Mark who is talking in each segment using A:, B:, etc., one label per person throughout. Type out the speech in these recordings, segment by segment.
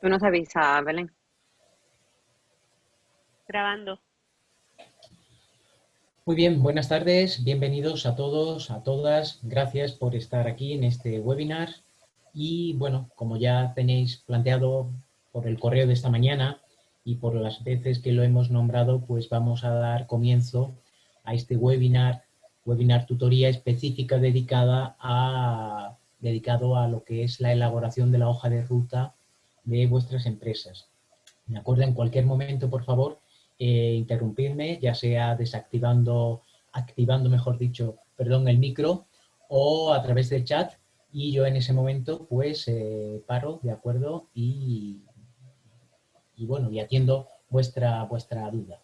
A: Tú nos avisas, Belén.
B: Grabando.
C: Muy bien, buenas tardes, bienvenidos a todos, a todas. Gracias por estar aquí en este webinar. Y bueno, como ya tenéis planteado por el correo de esta mañana y por las veces que lo hemos nombrado, pues vamos a dar comienzo a este webinar, webinar tutoría específica dedicada a, dedicado a lo que es la elaboración de la hoja de ruta de vuestras empresas. Me acuerdo en cualquier momento, por favor, eh, interrumpirme, ya sea desactivando, activando, mejor dicho, perdón, el micro o a través del chat y yo en ese momento pues eh, paro, ¿de acuerdo? Y, y, bueno, y atiendo vuestra, vuestra duda.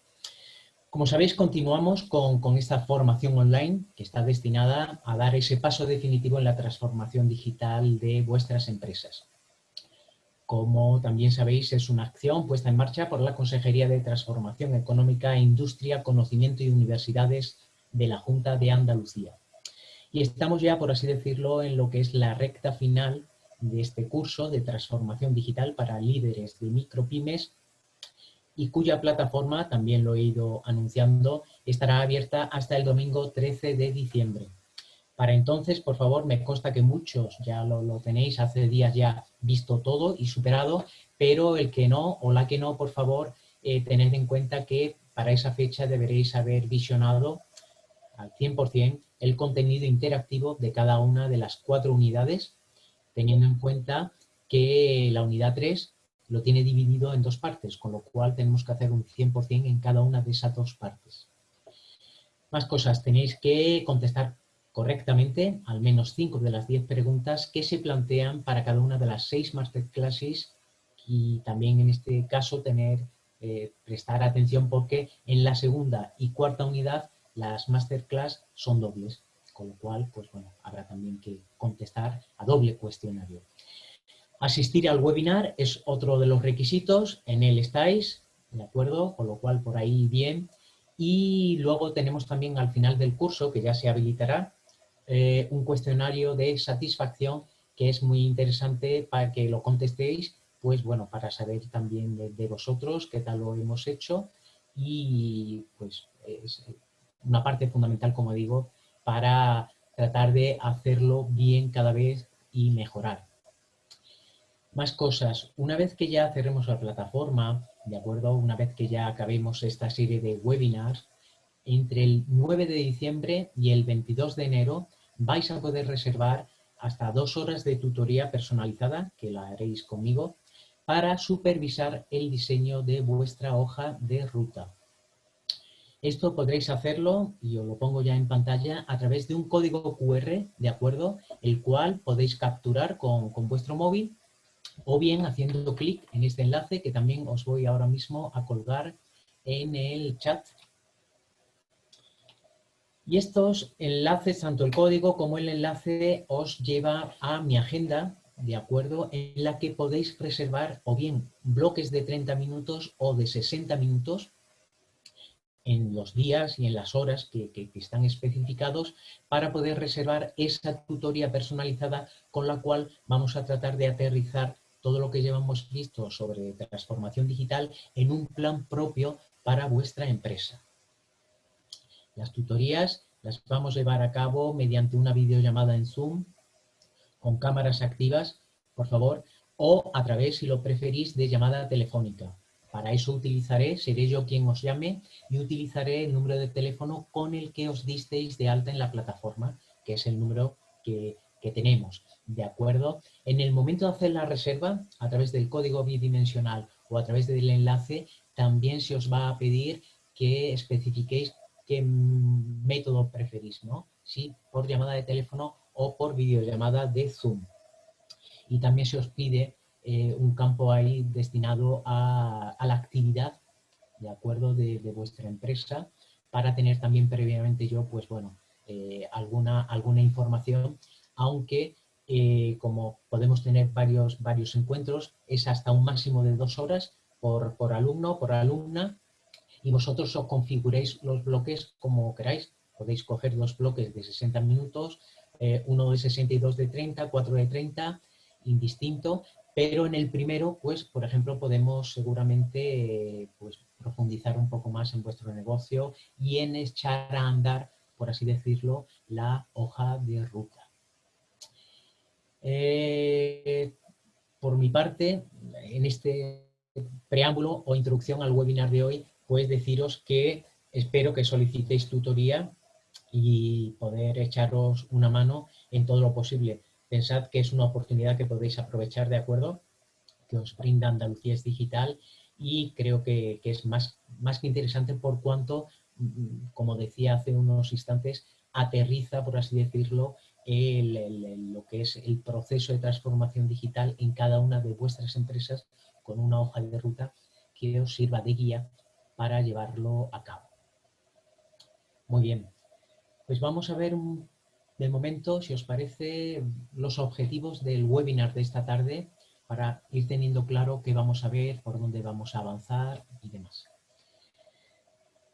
C: Como sabéis, continuamos con, con, esta formación online que está destinada a dar ese paso definitivo en la transformación digital de vuestras empresas. Como también sabéis, es una acción puesta en marcha por la Consejería de Transformación Económica, Industria, Conocimiento y Universidades de la Junta de Andalucía. Y estamos ya, por así decirlo, en lo que es la recta final de este curso de transformación digital para líderes de micropymes y cuya plataforma, también lo he ido anunciando, estará abierta hasta el domingo 13 de diciembre. Para entonces, por favor, me consta que muchos ya lo, tenéis hace días ya visto todo y superado, pero el que no o la que no, por favor, eh, tened en cuenta que para esa fecha deberéis haber visionado al 100% el contenido interactivo de cada una de las cuatro unidades, teniendo en cuenta que la unidad 3 lo tiene dividido en dos partes, con lo cual tenemos que hacer un 100% en cada una de esas dos partes. Más cosas, tenéis que contestar correctamente al menos cinco de las diez preguntas que se plantean para cada una de las seis masterclasses y también en este caso tener, eh, prestar atención porque en la segunda y cuarta unidad las masterclass son dobles, con lo cual pues bueno, habrá también que contestar a doble cuestionario. Asistir al webinar es otro de los requisitos, en él estáis, ¿de acuerdo? Con lo cual por ahí bien. Y luego tenemos también al final del curso, que ya se habilitará, eh, un cuestionario de satisfacción que es muy interesante para que lo contestéis, pues bueno, para saber también de, vosotros qué tal lo hemos hecho y pues es una parte fundamental, como digo, para tratar de hacerlo bien cada vez y mejorar. Más cosas. Una vez que ya cerremos la plataforma, ¿de acuerdo? Una vez que ya acabemos esta serie de webinars, entre el 9 de diciembre y el 22 de enero vais a poder reservar hasta dos horas de tutoría personalizada, que la haréis conmigo, para supervisar el diseño de vuestra hoja de ruta. Esto podréis hacerlo, y os lo pongo ya en pantalla, a través de un código QR, ¿de acuerdo? El cual podéis capturar con, con vuestro móvil o bien haciendo clic en este enlace que también os voy ahora mismo a colgar en el chat y estos enlaces, tanto el código como el enlace, os lleva a mi agenda, ¿de acuerdo? En la que podéis reservar o bien bloques de 30 minutos o de 60 minutos en los días y en las horas que, están especificados para poder reservar esa tutoría personalizada con la cual vamos a tratar de aterrizar todo lo que llevamos visto sobre transformación digital en un plan propio para vuestra empresa. Las tutorías las vamos a llevar a cabo mediante una videollamada en Zoom con cámaras activas, por favor, o a través, si lo preferís, de llamada telefónica. Para eso utilizaré, seré yo quien os llame y utilizaré el número de teléfono con el que os disteis de alta en la plataforma, que es el número que, que tenemos. ¿De acuerdo? En el momento de hacer la reserva, a través del código bidimensional o a través del enlace, también se os va a pedir que especifiquéis qué método preferís, ¿no? Si por llamada de teléfono o por videollamada de Zoom. Y también se os pide eh, un campo ahí destinado a, la actividad, de acuerdo, de, vuestra empresa, para tener también previamente yo, pues bueno, eh, alguna, alguna información, aunque eh, como podemos tener varios, varios encuentros, es hasta un máximo de dos horas por, por alumno, por alumna, y vosotros os configuréis los bloques como queráis. Podéis coger dos bloques de 60 minutos, eh, uno de 62 de 30, cuatro de 30, indistinto, Pero en el primero, pues, por ejemplo, podemos seguramente pues, profundizar un poco más en vuestro negocio y en echar a andar, por así decirlo, la hoja de ruta. Eh, por mi parte, en este preámbulo o introducción al webinar de hoy, pues deciros que espero que solicitéis tutoría y poder echaros una mano en todo lo posible. Pensad que es una oportunidad que podéis aprovechar, ¿de acuerdo? Que os brinda Andalucía es Digital y creo que, es más, más que interesante por cuanto, mm, como decía hace unos instantes, aterriza, por así decirlo, lo que es el proceso de transformación digital en cada una de vuestras empresas con una hoja de ruta que os sirva de guía para llevarlo a cabo. Muy bien, pues vamos a ver de momento, si os parece, los objetivos del webinar de esta tarde para ir teniendo claro qué vamos a ver, por dónde vamos a avanzar y demás.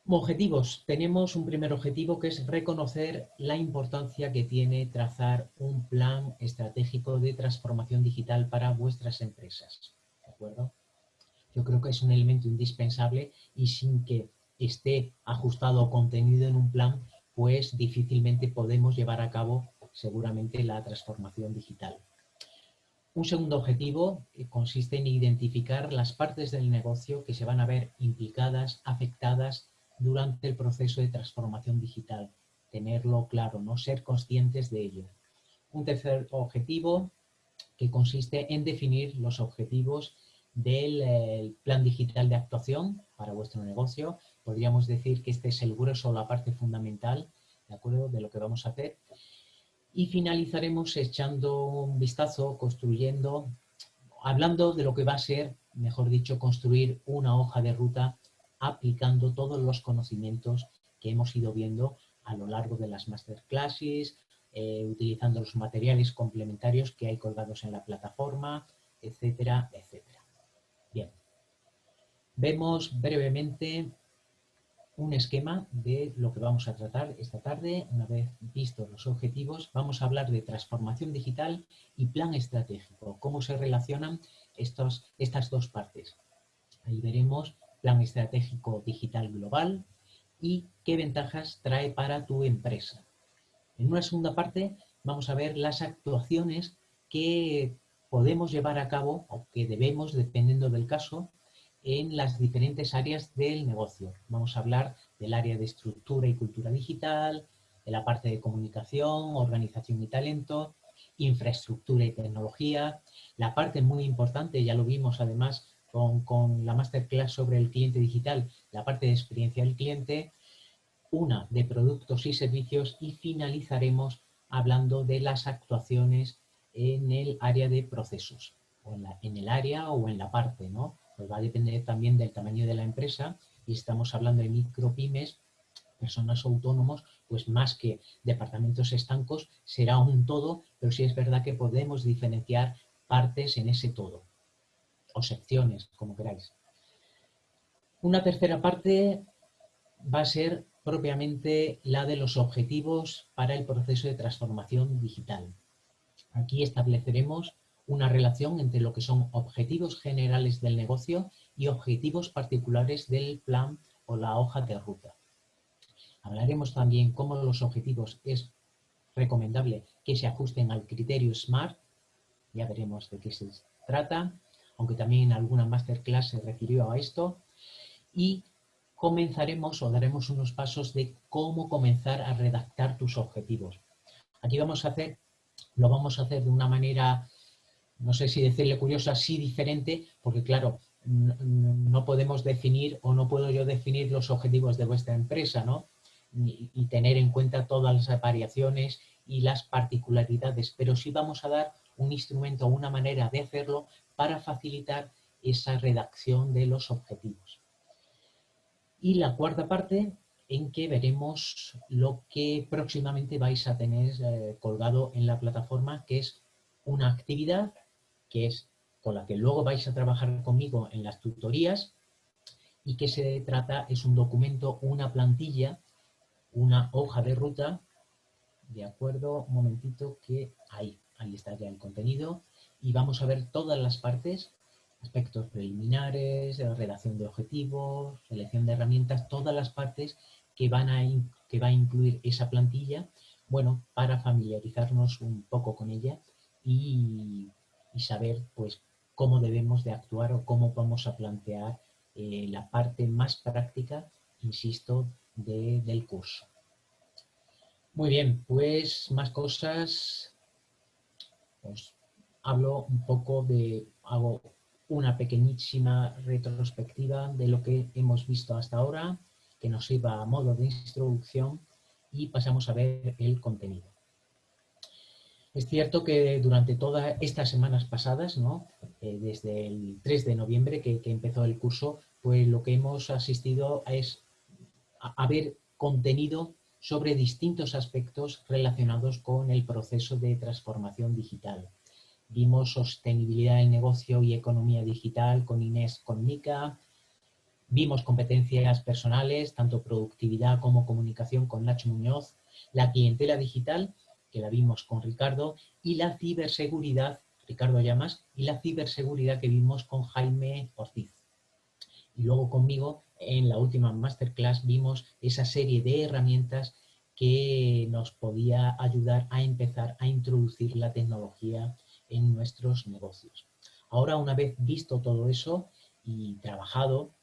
C: Objetivos. Tenemos un primer objetivo que es reconocer la importancia que tiene trazar un plan estratégico de transformación digital para vuestras empresas. ¿De acuerdo? Yo creo que es un elemento indispensable y sin que esté ajustado o contenido en un plan, pues difícilmente podemos llevar a cabo seguramente la transformación digital. Un segundo objetivo eh, consiste en identificar las partes del negocio que se van a ver implicadas, afectadas durante el proceso de transformación digital. Tenerlo claro, no ser conscientes de ello. Un tercer objetivo que consiste en definir los objetivos del eh, plan digital de actuación para vuestro negocio. Podríamos decir que este es el grueso o la parte fundamental ¿de, acuerdo? de lo que vamos a hacer. Y finalizaremos echando un vistazo, construyendo, hablando de lo que va a ser, mejor dicho, construir una hoja de ruta aplicando todos los conocimientos que hemos ido viendo a lo largo de las masterclasses, eh, utilizando los materiales complementarios que hay colgados en la plataforma, etcétera, etcétera. Bien, vemos brevemente un esquema de lo que vamos a tratar esta tarde. Una vez vistos los objetivos, vamos a hablar de transformación digital y plan estratégico, cómo se relacionan estas dos partes. Ahí veremos plan estratégico digital global y qué ventajas trae para tu empresa. En una segunda parte vamos a ver las actuaciones que podemos llevar a cabo o que debemos, dependiendo del caso, en las diferentes áreas del negocio. Vamos a hablar del área de estructura y cultura digital, de la parte de comunicación, organización y talento, infraestructura y tecnología, la parte muy importante, ya lo vimos además con, la masterclass sobre el cliente digital, la parte de experiencia del cliente, una de productos y servicios y finalizaremos hablando de las actuaciones en el área de procesos, o en, el área o en la parte, ¿no? Pues va a depender también del tamaño de la empresa y estamos hablando de micropymes, personas autónomos, pues más que departamentos estancos, será un todo, pero sí es verdad que podemos diferenciar partes en ese todo o secciones, como queráis. Una tercera parte va a ser propiamente la de los objetivos para el proceso de transformación digital. Aquí estableceremos una relación entre lo que son objetivos generales del negocio y objetivos particulares del plan o la hoja de ruta. Hablaremos también cómo los objetivos es recomendable que se ajusten al criterio SMART, ya veremos de qué se trata, aunque también en alguna masterclass se refirió a esto, y comenzaremos o daremos unos pasos de cómo comenzar a redactar tus objetivos. Aquí vamos a hacer, lo vamos a hacer de una manera, no sé si decirle curiosa, sí diferente, porque claro, no podemos definir o no puedo yo definir los objetivos de vuestra empresa, ¿no? y tener en cuenta todas las variaciones y las particularidades, pero sí vamos a dar un instrumento o una manera de hacerlo para facilitar esa redacción de los objetivos. Y la cuarta parte en que veremos lo que próximamente vais a tener eh, colgado en la plataforma, que es una actividad que es con la que luego vais a trabajar conmigo en las tutorías y que se trata, es un documento, una plantilla, una hoja de ruta, de acuerdo, un momentito que ahí, ahí está ya el contenido, y vamos a ver todas las partes, aspectos preliminares, redacción de objetivos, selección de herramientas, todas las partes que, van a, que va a incluir esa plantilla, bueno, para familiarizarnos un poco con ella y, saber pues cómo debemos de actuar o cómo vamos a plantear eh, la parte más práctica, insisto, del curso. Muy bien, pues más cosas. Os hablo un poco de, hago una pequeñísima retrospectiva de lo que hemos visto hasta ahora, que nos sirva a modo de introducción y pasamos a ver el contenido. Es cierto que durante todas estas semanas pasadas, ¿no? Eh, desde el 3 de noviembre que, empezó el curso, pues lo que hemos asistido es a ver contenido sobre distintos aspectos relacionados con el proceso de transformación digital. Vimos sostenibilidad del negocio y economía digital con Inés con Mica, vimos competencias personales, tanto productividad como comunicación con Nacho Muñoz, la clientela digital, que la vimos con Ricardo, y la ciberseguridad, Ricardo Llamas, y la ciberseguridad que vimos con Jaime Ortiz. Y luego conmigo en la última masterclass vimos esa serie de herramientas que nos podía ayudar a empezar a introducir la tecnología en nuestros negocios. Ahora, una vez visto todo eso y trabajado,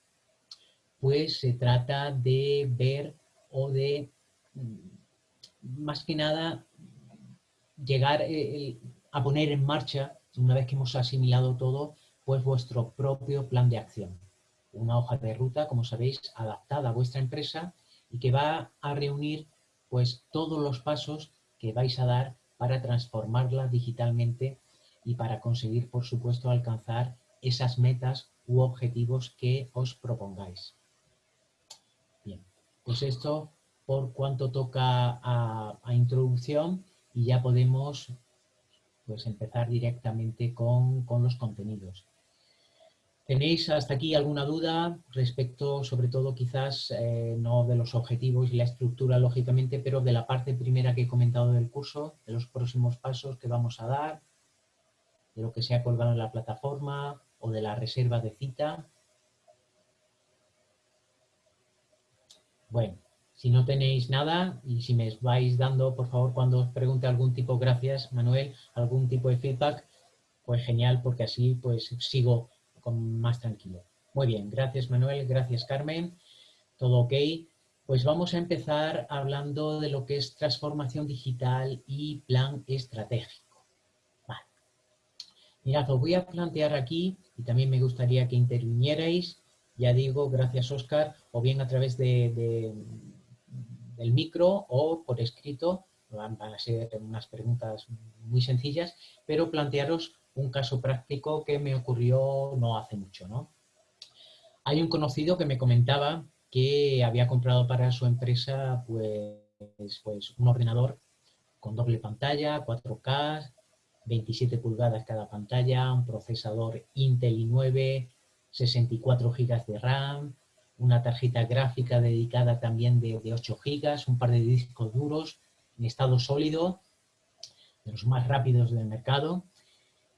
C: pues se trata de ver o de, mm, más que nada, llegar eh, a poner en marcha, una vez que hemos asimilado todo, pues vuestro propio plan de acción una hoja de ruta, como sabéis, adaptada a vuestra empresa y que va a reunir pues todos los pasos que vais a dar para transformarla digitalmente y para conseguir, por supuesto, alcanzar esas metas u objetivos que os propongáis. Pues esto por cuanto toca a, introducción y ya podemos pues empezar directamente con, con los contenidos. ¿Tenéis hasta aquí alguna duda respecto, sobre todo quizás, eh, no de los objetivos y la estructura, lógicamente, pero de la parte primera que he comentado del curso, de los próximos pasos que vamos a dar, de lo que se ha colgado en la plataforma o de la reserva de cita? Bueno, si no tenéis nada y si me vais dando, por favor, cuando os pregunte algún tipo, gracias Manuel, algún tipo de feedback, pues genial, porque así pues sigo más tranquilo. Muy bien, gracias Manuel, gracias Carmen, todo ok. Pues vamos a empezar hablando de lo que es transformación digital y plan estratégico. Vale. Mirad, os voy a plantear aquí, y también me gustaría que intervinierais, ya digo, gracias Oscar, o bien a través de, del micro o por escrito, van a ser unas preguntas muy sencillas, pero plantearos un caso práctico que me ocurrió no hace mucho. ¿no? Hay un conocido que me comentaba que había comprado para su empresa pues, pues un ordenador con doble pantalla, 4K, 27 pulgadas cada pantalla, un procesador Intel i9, 64 GB de RAM, una tarjeta gráfica dedicada también de, de 8 GB, un par de discos duros en estado sólido, de los más rápidos del mercado,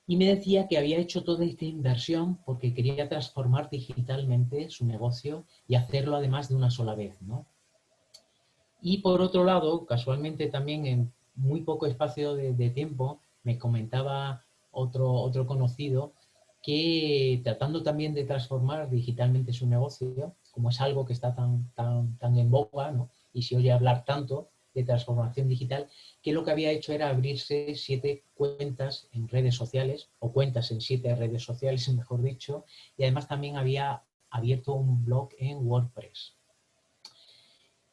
C: y me decía que había hecho toda esta inversión porque quería transformar digitalmente su negocio y hacerlo además de una sola vez. ¿no? Y por otro lado, casualmente también en muy poco espacio de, tiempo, me comentaba otro, otro conocido que tratando también de transformar digitalmente su negocio, como es algo que está tan, tan, tan en boga ¿no? y se oye hablar tanto, de transformación digital, que lo que había hecho era abrirse siete cuentas en redes sociales, o cuentas en siete redes sociales, mejor dicho, y además también había abierto un blog en WordPress.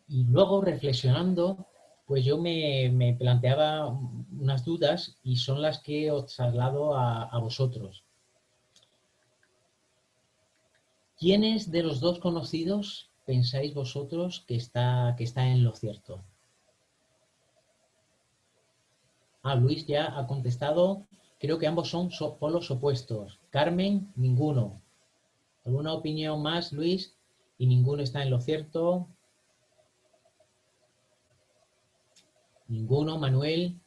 C: Y luego, reflexionando, pues yo me, planteaba unas dudas y son las que os traslado a, a vosotros. ¿Quiénes de los dos conocidos pensáis vosotros que está, que está en lo cierto? Ah, Luis ya ha contestado. Creo que ambos son polos opuestos. Carmen, ninguno. ¿Alguna opinión más, Luis? Y ninguno está en lo cierto. Ninguno, Manuel.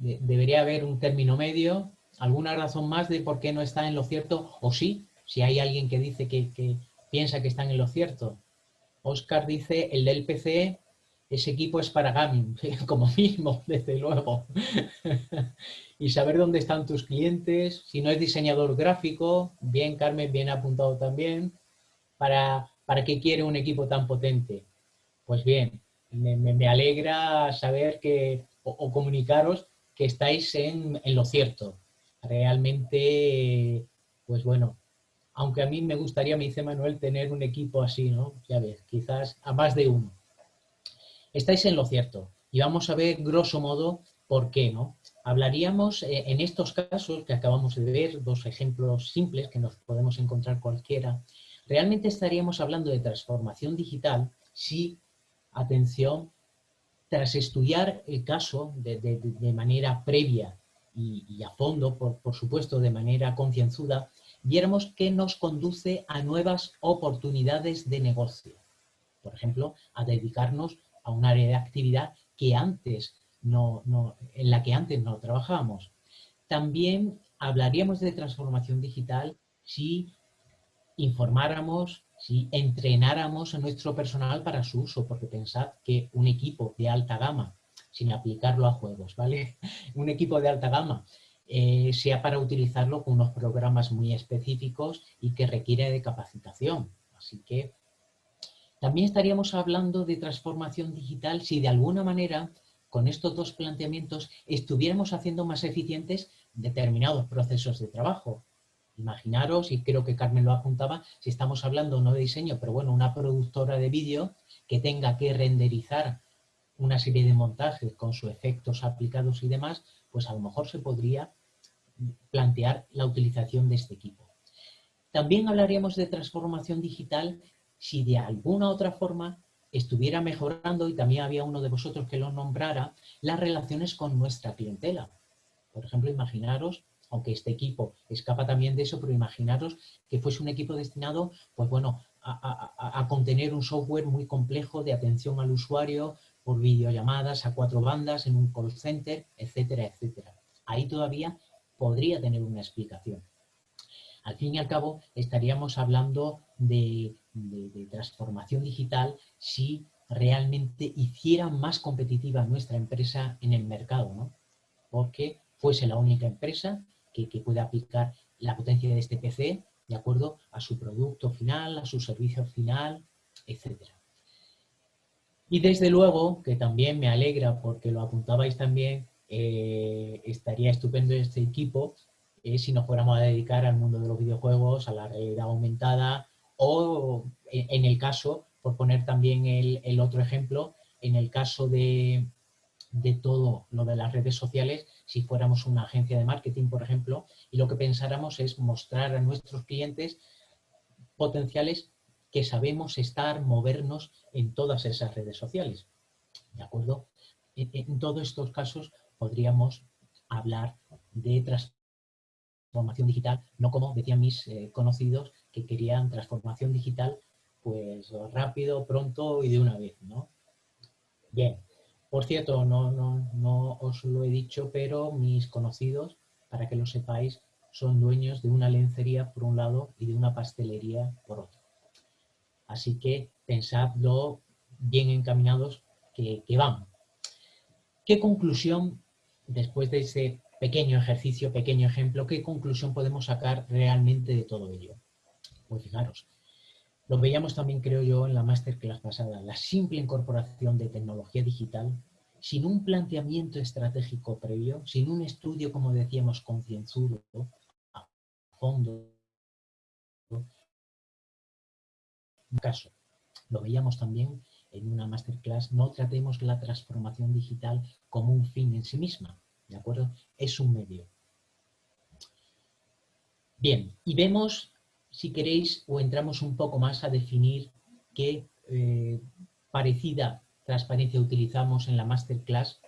C: debería haber un término medio, alguna razón más de por qué no está en lo cierto, o sí, si hay alguien que dice que, piensa que están en lo cierto. Oscar dice, el del PC, ese equipo es para gaming, como mismo, desde luego. y saber dónde están tus clientes, si no es diseñador gráfico, bien Carmen, bien apuntado también, para, para qué quiere un equipo tan potente. Pues bien, me, alegra saber que, o, comunicaros que estáis en, en, lo cierto. Realmente, pues bueno, aunque a mí me gustaría, me dice Manuel, tener un equipo así, ¿no? Ya ves, quizás a más de uno. Estáis en lo cierto y vamos a ver, grosso modo, por qué, ¿no? Hablaríamos eh, en estos casos que acabamos de ver, dos ejemplos simples que nos podemos encontrar cualquiera, realmente estaríamos hablando de transformación digital si atención, tras estudiar el caso de, manera previa y, a fondo, por, supuesto de manera concienzuda, viéramos que nos conduce a nuevas oportunidades de negocio. Por ejemplo, a dedicarnos a un área de actividad que antes no, en la que antes no trabajábamos. También hablaríamos de transformación digital si informáramos si entrenáramos a nuestro personal para su uso, porque pensad que un equipo de alta gama, sin aplicarlo a juegos, ¿vale? Un equipo de alta gama, eh, sea para utilizarlo con unos programas muy específicos y que requiere de capacitación. Así que también estaríamos hablando de transformación digital si de alguna manera con estos dos planteamientos estuviéramos haciendo más eficientes determinados procesos de trabajo. Imaginaros, y creo que Carmen lo apuntaba, si estamos hablando no de diseño, pero bueno, una productora de vídeo que tenga que renderizar una serie de montajes con sus efectos aplicados y demás, pues a lo mejor se podría plantear la utilización de este equipo. También hablaríamos de transformación digital si de alguna otra forma estuviera mejorando, y también había uno de vosotros que lo nombrara, las relaciones con nuestra clientela. Por ejemplo, imaginaros aunque este equipo escapa también de eso, pero imaginaros que fuese un equipo destinado, pues bueno, a, contener un software muy complejo de atención al usuario por videollamadas a cuatro bandas en un call center, etcétera, etcétera. Ahí todavía podría tener una explicación. Al fin y al cabo, estaríamos hablando de, transformación digital si realmente hiciera más competitiva nuestra empresa en el mercado, ¿no? Porque fuese la única empresa que, puede aplicar la potencia de este PC de acuerdo a su producto final, a su servicio final, etc. Y desde luego, que también me alegra porque lo apuntabais también, eh, estaría estupendo este equipo eh, si nos fuéramos a dedicar al mundo de los videojuegos, a la realidad aumentada o en el caso, por poner también el otro ejemplo, en el caso de, de todo lo de las redes sociales si fuéramos una agencia de marketing, por ejemplo, y lo que pensáramos es mostrar a nuestros clientes potenciales que sabemos estar, movernos en todas esas redes sociales. ¿De acuerdo? En, todos estos casos podríamos hablar de transformación digital, no como decían mis eh, conocidos que querían transformación digital pues rápido, pronto y de una vez, ¿no? Bien, por cierto, no, no, no os lo he dicho, pero mis conocidos, para que lo sepáis, son dueños de una lencería por un lado y de una pastelería por otro. Así que pensadlo bien encaminados que, que van. ¿Qué conclusión, después de ese pequeño ejercicio, pequeño ejemplo, qué conclusión podemos sacar realmente de todo ello? Pues fijaros, lo veíamos también, creo yo, en la masterclass pasada. La simple incorporación de tecnología digital, sin un planteamiento estratégico previo, sin un estudio, como decíamos, concienzudo, a fondo. Caso, lo veíamos también en una masterclass, no tratemos la transformación digital como un fin en sí misma, ¿de acuerdo? Es un medio. Bien, y vemos si queréis, o entramos un poco más a definir qué eh, parecida transparencia utilizamos en la masterclass,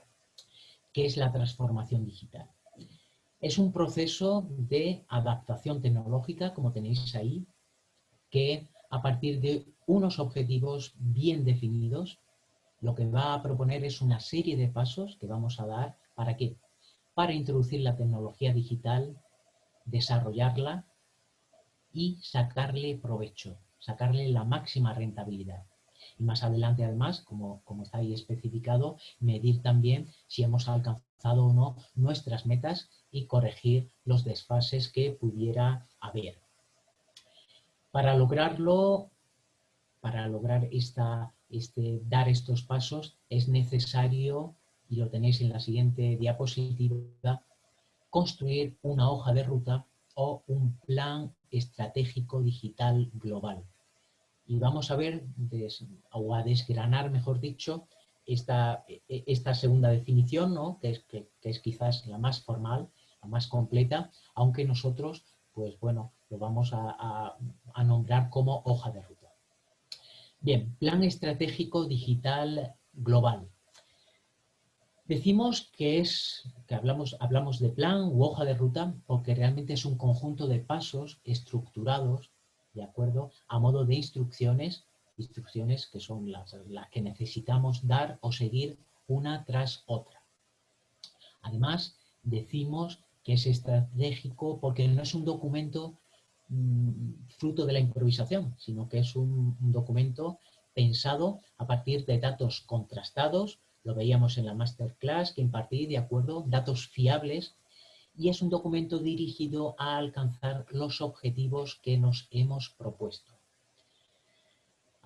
C: que es la transformación digital. Es un proceso de adaptación tecnológica, como tenéis ahí, que a partir de unos objetivos bien definidos, lo que va a proponer es una serie de pasos que vamos a dar para que para introducir la tecnología digital, desarrollarla y sacarle provecho, sacarle la máxima rentabilidad. Y más adelante, además, como, como está ahí especificado, medir también si hemos alcanzado o no nuestras metas y corregir los desfases que pudiera haber. Para lograrlo, para lograr esta, este, dar estos pasos, es necesario, y lo tenéis en la siguiente diapositiva, construir una hoja de ruta o un plan estratégico digital global. Y vamos a ver, o a desgranar, mejor dicho, esta, esta segunda definición, ¿no? que, es, que, es quizás la más formal, la más completa, aunque nosotros, pues bueno, lo vamos a, a nombrar como hoja de ruta. Bien, plan estratégico digital global. Decimos que, es, que hablamos, hablamos de plan u hoja de ruta porque realmente es un conjunto de pasos estructurados, ¿de acuerdo? A modo de instrucciones, instrucciones que son las, las que necesitamos dar o seguir una tras otra. Además, decimos que es estratégico porque no es un documento fruto de la improvisación, sino que es un documento pensado a partir de datos contrastados, lo veíamos en la masterclass que impartí, de acuerdo, datos fiables, y es un documento dirigido a alcanzar los objetivos que nos hemos propuesto.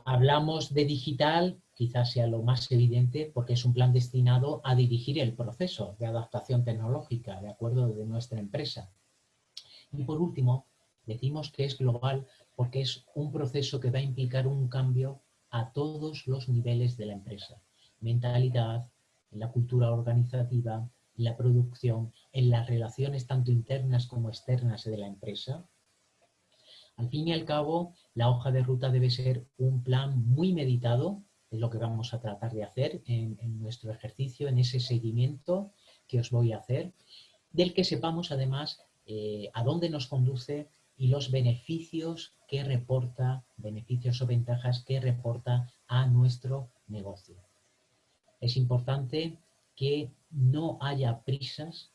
C: Hablamos de digital, quizás sea lo más evidente, porque es un plan destinado a dirigir el proceso de adaptación tecnológica, de acuerdo, de nuestra empresa. Y por último, decimos que es global porque es un proceso que va a implicar un cambio a todos los niveles de la empresa mentalidad, en la cultura organizativa, en la producción, en las relaciones tanto internas como externas de la empresa. Al fin y al cabo, la hoja de ruta debe ser un plan muy meditado, es lo que vamos a tratar de hacer en, nuestro ejercicio, en ese seguimiento que os voy a hacer, del que sepamos además eh, a dónde nos conduce y los beneficios que reporta, beneficios o ventajas que reporta a nuestro negocio es importante que no haya prisas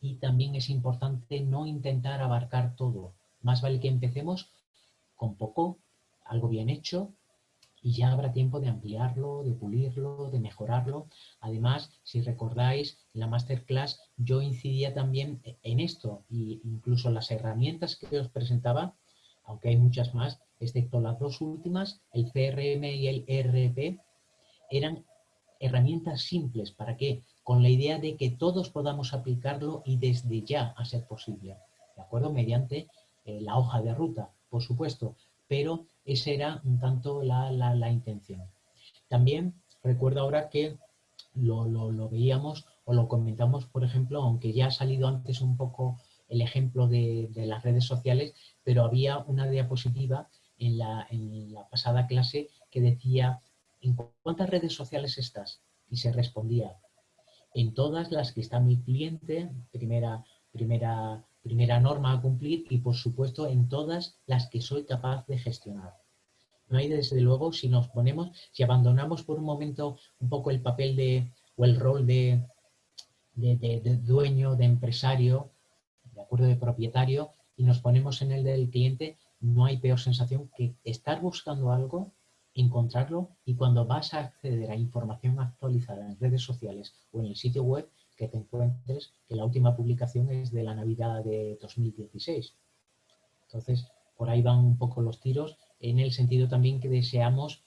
C: y también es importante no intentar abarcar todo. Más vale que empecemos con poco, algo bien hecho, y ya habrá tiempo de ampliarlo, de pulirlo, de mejorarlo. Además, si recordáis, en la masterclass yo incidía también en esto, e incluso las herramientas que os presentaba, aunque hay muchas más, excepto las dos últimas, el CRM y el ERP, eran herramientas simples. ¿Para qué? Con la idea de que todos podamos aplicarlo y desde ya a ser posible. ¿De acuerdo? Mediante eh, la hoja de ruta, por supuesto. Pero esa era un tanto la, intención. También recuerdo ahora que lo, veíamos o lo comentamos, por ejemplo, aunque ya ha salido antes un poco el ejemplo de, las redes sociales, pero había una diapositiva en la, en la pasada clase que decía ¿en cuántas redes sociales estás? Y se respondía, en todas las que está mi cliente, primera, primera, primera norma a cumplir, y por supuesto en todas las que soy capaz de gestionar. No hay desde luego, si nos ponemos, si abandonamos por un momento un poco el papel de, o el rol de, de, de dueño, de empresario, de acuerdo de propietario, y nos ponemos en el del cliente, no hay peor sensación que estar buscando algo encontrarlo y cuando vas a acceder a información actualizada en redes sociales o en el sitio web, que te encuentres que la última publicación es de la Navidad de 2016. Entonces, por ahí van un poco los tiros, en el sentido también que deseamos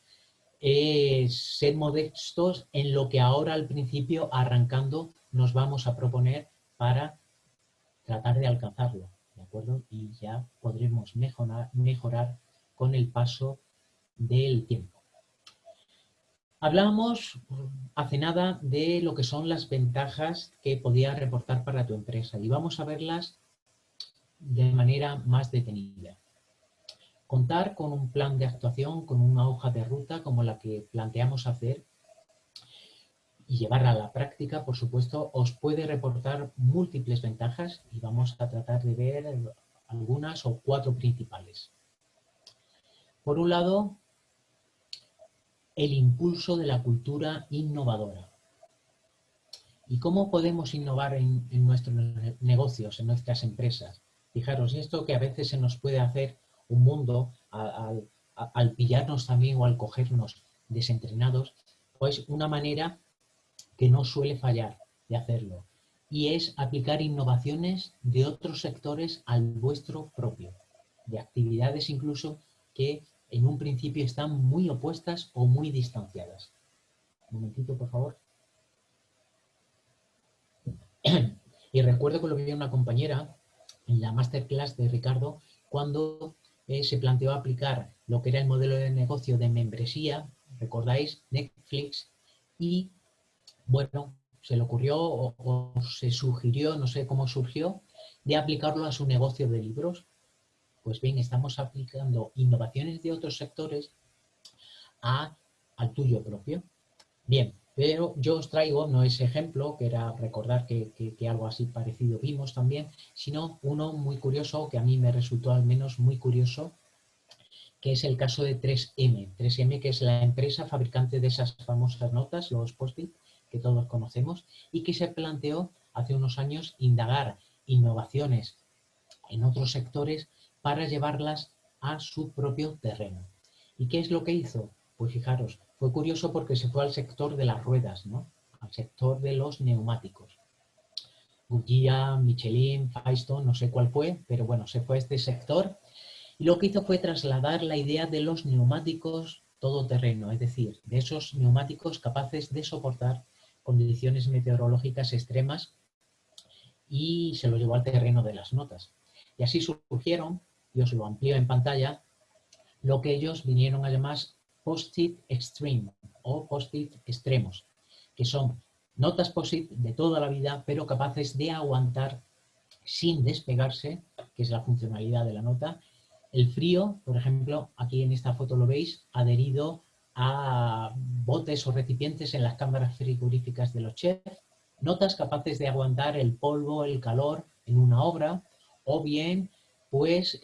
C: eh, ser modestos en lo que ahora al principio, arrancando, nos vamos a proponer para tratar de alcanzarlo, ¿de acuerdo? Y ya podremos mejorar, mejorar con el paso del tiempo. Hablábamos hace nada de lo que son las ventajas que podía reportar para tu empresa y vamos a verlas de manera más detenida. Contar con un plan de actuación, con una hoja de ruta como la que planteamos hacer y llevarla a la práctica, por supuesto, os puede reportar múltiples ventajas y vamos a tratar de ver algunas o cuatro principales. Por un lado, el impulso de la cultura innovadora. ¿Y cómo podemos innovar en, nuestros negocios, en nuestras empresas? Fijaros, esto que a veces se nos puede hacer un mundo al, al pillarnos también o al cogernos desentrenados, pues una manera que no suele fallar de hacerlo y es aplicar innovaciones de otros sectores al vuestro propio, de actividades incluso que en un principio están muy opuestas o muy distanciadas. Un momentito, por favor. Y recuerdo que lo vi una compañera en la masterclass de Ricardo cuando eh, se planteó aplicar lo que era el modelo de negocio de membresía, recordáis, Netflix, y bueno, se le ocurrió o, se sugirió, no sé cómo surgió, de aplicarlo a su negocio de libros. Pues bien, estamos aplicando innovaciones de otros sectores a, al tuyo propio. Bien, pero yo os traigo no ese ejemplo, que era recordar que, que, algo así parecido vimos también, sino uno muy curioso, que a mí me resultó al menos muy curioso, que es el caso de 3M. 3M, que es la empresa fabricante de esas famosas notas, los post-it, que todos conocemos y que se planteó hace unos años indagar innovaciones en otros sectores para llevarlas a su propio terreno. ¿Y qué es lo que hizo? Pues fijaros, fue curioso porque se fue al sector de las ruedas, ¿no? al sector de los neumáticos. Goodyear, Michelin, Firestone, no sé cuál fue, pero bueno, se fue a este sector y lo que hizo fue trasladar la idea de los neumáticos todoterreno, es decir, de esos neumáticos capaces de soportar condiciones meteorológicas extremas y se lo llevó al terreno de las notas. Y así surgieron, y os lo amplío en pantalla, lo que ellos vinieron a llamar post-it extreme o post-it extremos, que son notas post-it de toda la vida, pero capaces de aguantar sin despegarse, que es la funcionalidad de la nota, el frío, por ejemplo, aquí en esta foto lo veis, adherido a botes o recipientes en las cámaras frigoríficas de los chefs, notas capaces de aguantar el polvo, el calor en una obra, o bien pues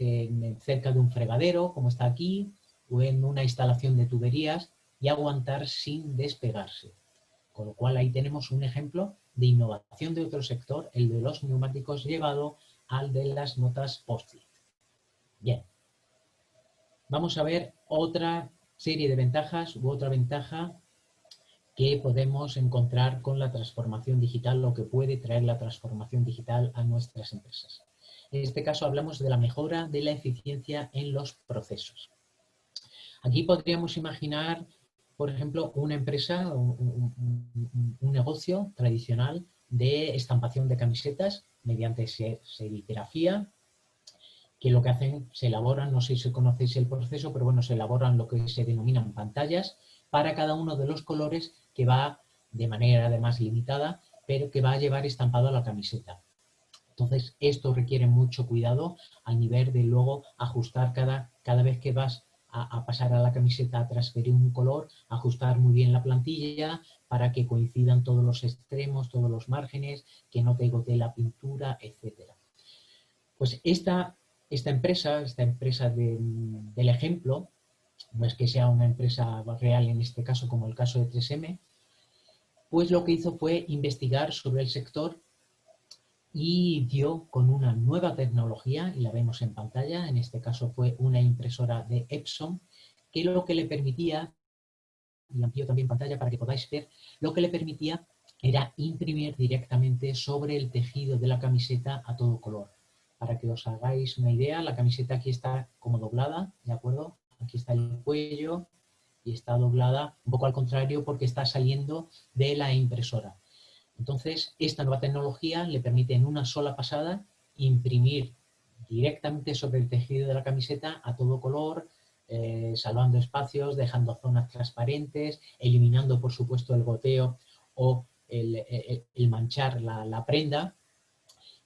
C: cerca de un fregadero, como está aquí, o en una instalación de tuberías, y aguantar sin despegarse. Con lo cual ahí tenemos un ejemplo de innovación de otro sector, el de los neumáticos llevado al de las notas post-it. Bien. Vamos a ver otra serie de ventajas u otra ventaja que podemos encontrar con la transformación digital, lo que puede traer la transformación digital a nuestras empresas. En este caso hablamos de la mejora de la eficiencia en los procesos. Aquí podríamos imaginar, por ejemplo, una empresa, un, un negocio tradicional de estampación de camisetas mediante serigrafía, que lo que hacen, se elaboran, no sé si conocéis el proceso, pero bueno, se elaboran lo que se denominan pantallas para cada uno de los colores que va de manera además limitada, pero que va a llevar estampado a la camiseta. Entonces, esto requiere mucho cuidado al nivel de luego ajustar cada, cada vez que vas a, pasar a la camiseta a transferir un color, ajustar muy bien la plantilla para que coincidan todos los extremos, todos los márgenes, que no te gotee la pintura, etc. Pues esta esta empresa, esta empresa del ejemplo, no es que sea una empresa real en este caso como el caso de 3M, pues lo que hizo fue investigar sobre el sector y dio con una nueva tecnología, y la vemos en pantalla, en este caso fue una impresora de Epson, que lo que le permitía, y amplío también pantalla para que podáis ver, lo que le permitía era imprimir directamente sobre el tejido de la camiseta a todo color. Para que os hagáis una idea, la camiseta aquí está como doblada, ¿de acuerdo? Aquí está el cuello y está doblada un poco al contrario porque está saliendo de la impresora. Entonces, esta nueva tecnología le permite en una sola pasada imprimir directamente sobre el tejido de la camiseta a todo color, eh, salvando espacios, dejando zonas transparentes, eliminando, por supuesto, el goteo o el, manchar la prenda.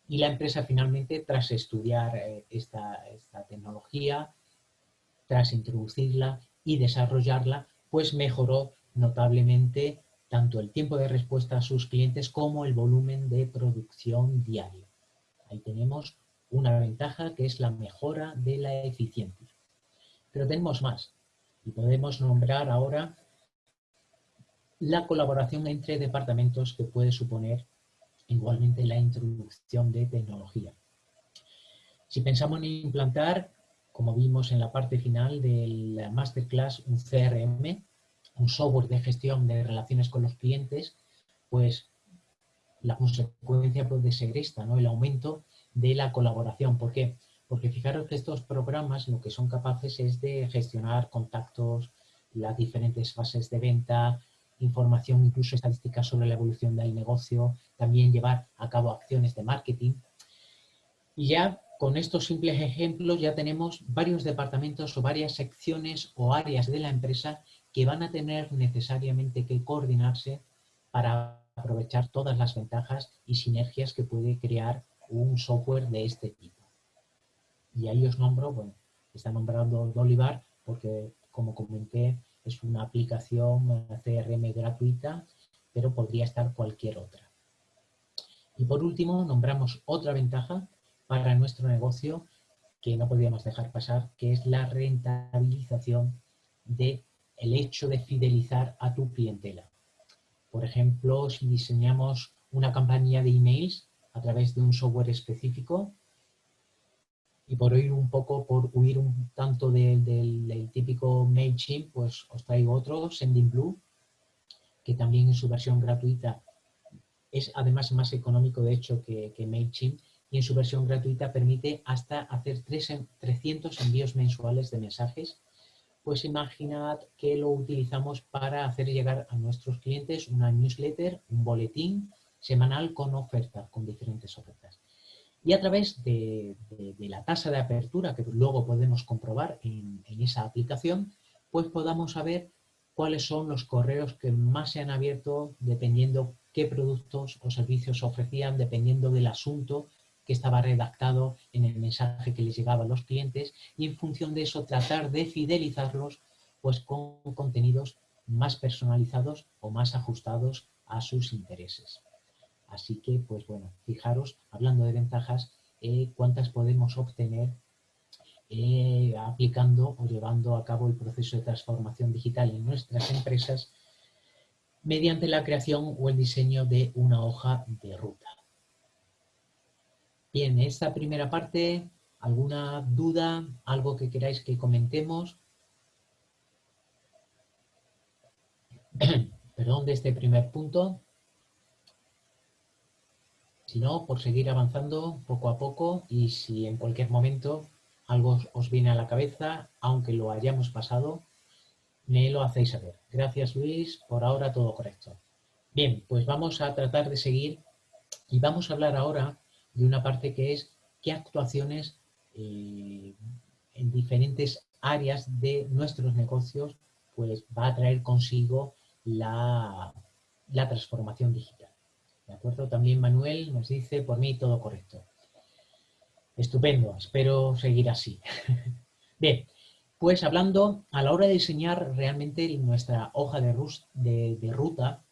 C: Y la empresa finalmente, tras estudiar eh, esta, tecnología, tras introducirla y desarrollarla, pues mejoró notablemente tanto el tiempo de respuesta a sus clientes como el volumen de producción diario. Ahí tenemos una ventaja que es la mejora de la eficiencia. Pero tenemos más y podemos nombrar ahora la colaboración entre departamentos que puede suponer igualmente la introducción de tecnología. Si pensamos en implantar, como vimos en la parte final del masterclass, un CRM, un software de gestión de relaciones con los clientes, pues la consecuencia puede ser esta, ¿no? el aumento de la colaboración. ¿Por qué? Porque fijaros que estos programas lo que son capaces es de gestionar contactos, las diferentes fases de venta, información, incluso estadísticas sobre la evolución del negocio, también llevar a cabo acciones de marketing. Y ya con estos simples ejemplos ya tenemos varios departamentos o varias secciones o áreas de la empresa que van a tener necesariamente que coordinarse para aprovechar todas las ventajas y sinergias que puede crear un software de este tipo. Y ahí os nombro, bueno, está nombrando Dolivar porque, como comenté, es una aplicación CRM gratuita, pero podría estar cualquier otra. Y por último, nombramos otra ventaja para nuestro negocio que no podíamos dejar pasar, que es la rentabilización del el hecho de fidelizar a tu clientela. Por ejemplo, si diseñamos una campaña de emails a través de un software específico, y por huir un poco, por huir un tanto del típico MailChimp, pues os traigo otro, Sendinblue, que también en su versión gratuita es además más económico de hecho que, que MailChimp y en su versión gratuita permite hasta hacer 300 envíos mensuales de mensajes. Pues imaginad que lo utilizamos para hacer llegar a nuestros clientes una newsletter, un boletín semanal con ofertas, con diferentes ofertas. Y a través de, la tasa de apertura que luego podemos comprobar en, en esa aplicación, pues podamos saber cuáles son los correos que más se han abierto dependiendo qué productos o servicios ofrecían, dependiendo del asunto que estaba redactado en el mensaje que les llegaba a los clientes y en función de eso tratar de fidelizarlos pues con contenidos más personalizados o más ajustados a sus intereses. Así que, pues bueno, fijaros, hablando de ventajas, eh, cuántas podemos obtener eh, aplicando o llevando a cabo el proceso de transformación digital en nuestras empresas mediante la creación o el diseño de una hoja de ruta. Bien, esta primera parte, ¿alguna duda? ¿Algo que queráis que comentemos? Perdón, de este primer punto. Si no, por seguir avanzando poco a poco y si en cualquier momento algo os viene a la cabeza, aunque lo hayamos pasado, me lo hacéis saber. Gracias Luis, por ahora todo correcto. Bien, pues vamos a tratar de seguir y vamos a hablar ahora de una parte que es qué actuaciones eh, en diferentes áreas de nuestros negocios pues va a traer consigo la, la transformación digital. ¿De acuerdo? También Manuel nos dice, por mí todo correcto. Estupendo, espero seguir así. Bien, pues hablando, a la hora de diseñar realmente nuestra hoja de, de, ruta,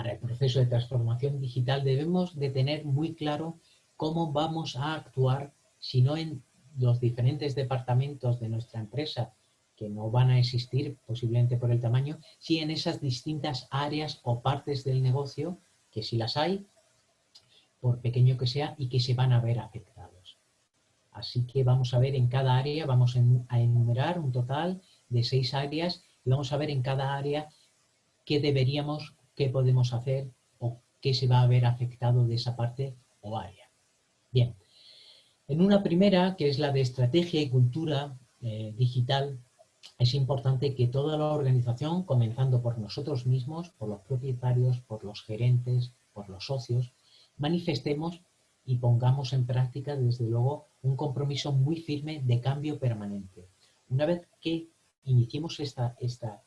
C: para el proceso de transformación digital debemos de tener muy claro cómo vamos a actuar, si no en los diferentes departamentos de nuestra empresa, que no van a existir posiblemente por el tamaño, si en esas distintas áreas o partes del negocio, que si las hay, por pequeño que sea, y que se van a ver afectados. Así que vamos a ver en cada área, vamos a enumerar un total de seis áreas y vamos a ver en cada área qué deberíamos, qué podemos hacer o qué se va a ver afectado de esa parte o área. Bien, en una primera, que es la de estrategia y cultura eh, digital, es importante que toda la organización, comenzando por nosotros mismos, por los propietarios, por los gerentes, por los socios, manifestemos y pongamos en práctica, desde luego, un compromiso muy firme de cambio permanente. Una vez que iniciemos esta, esta,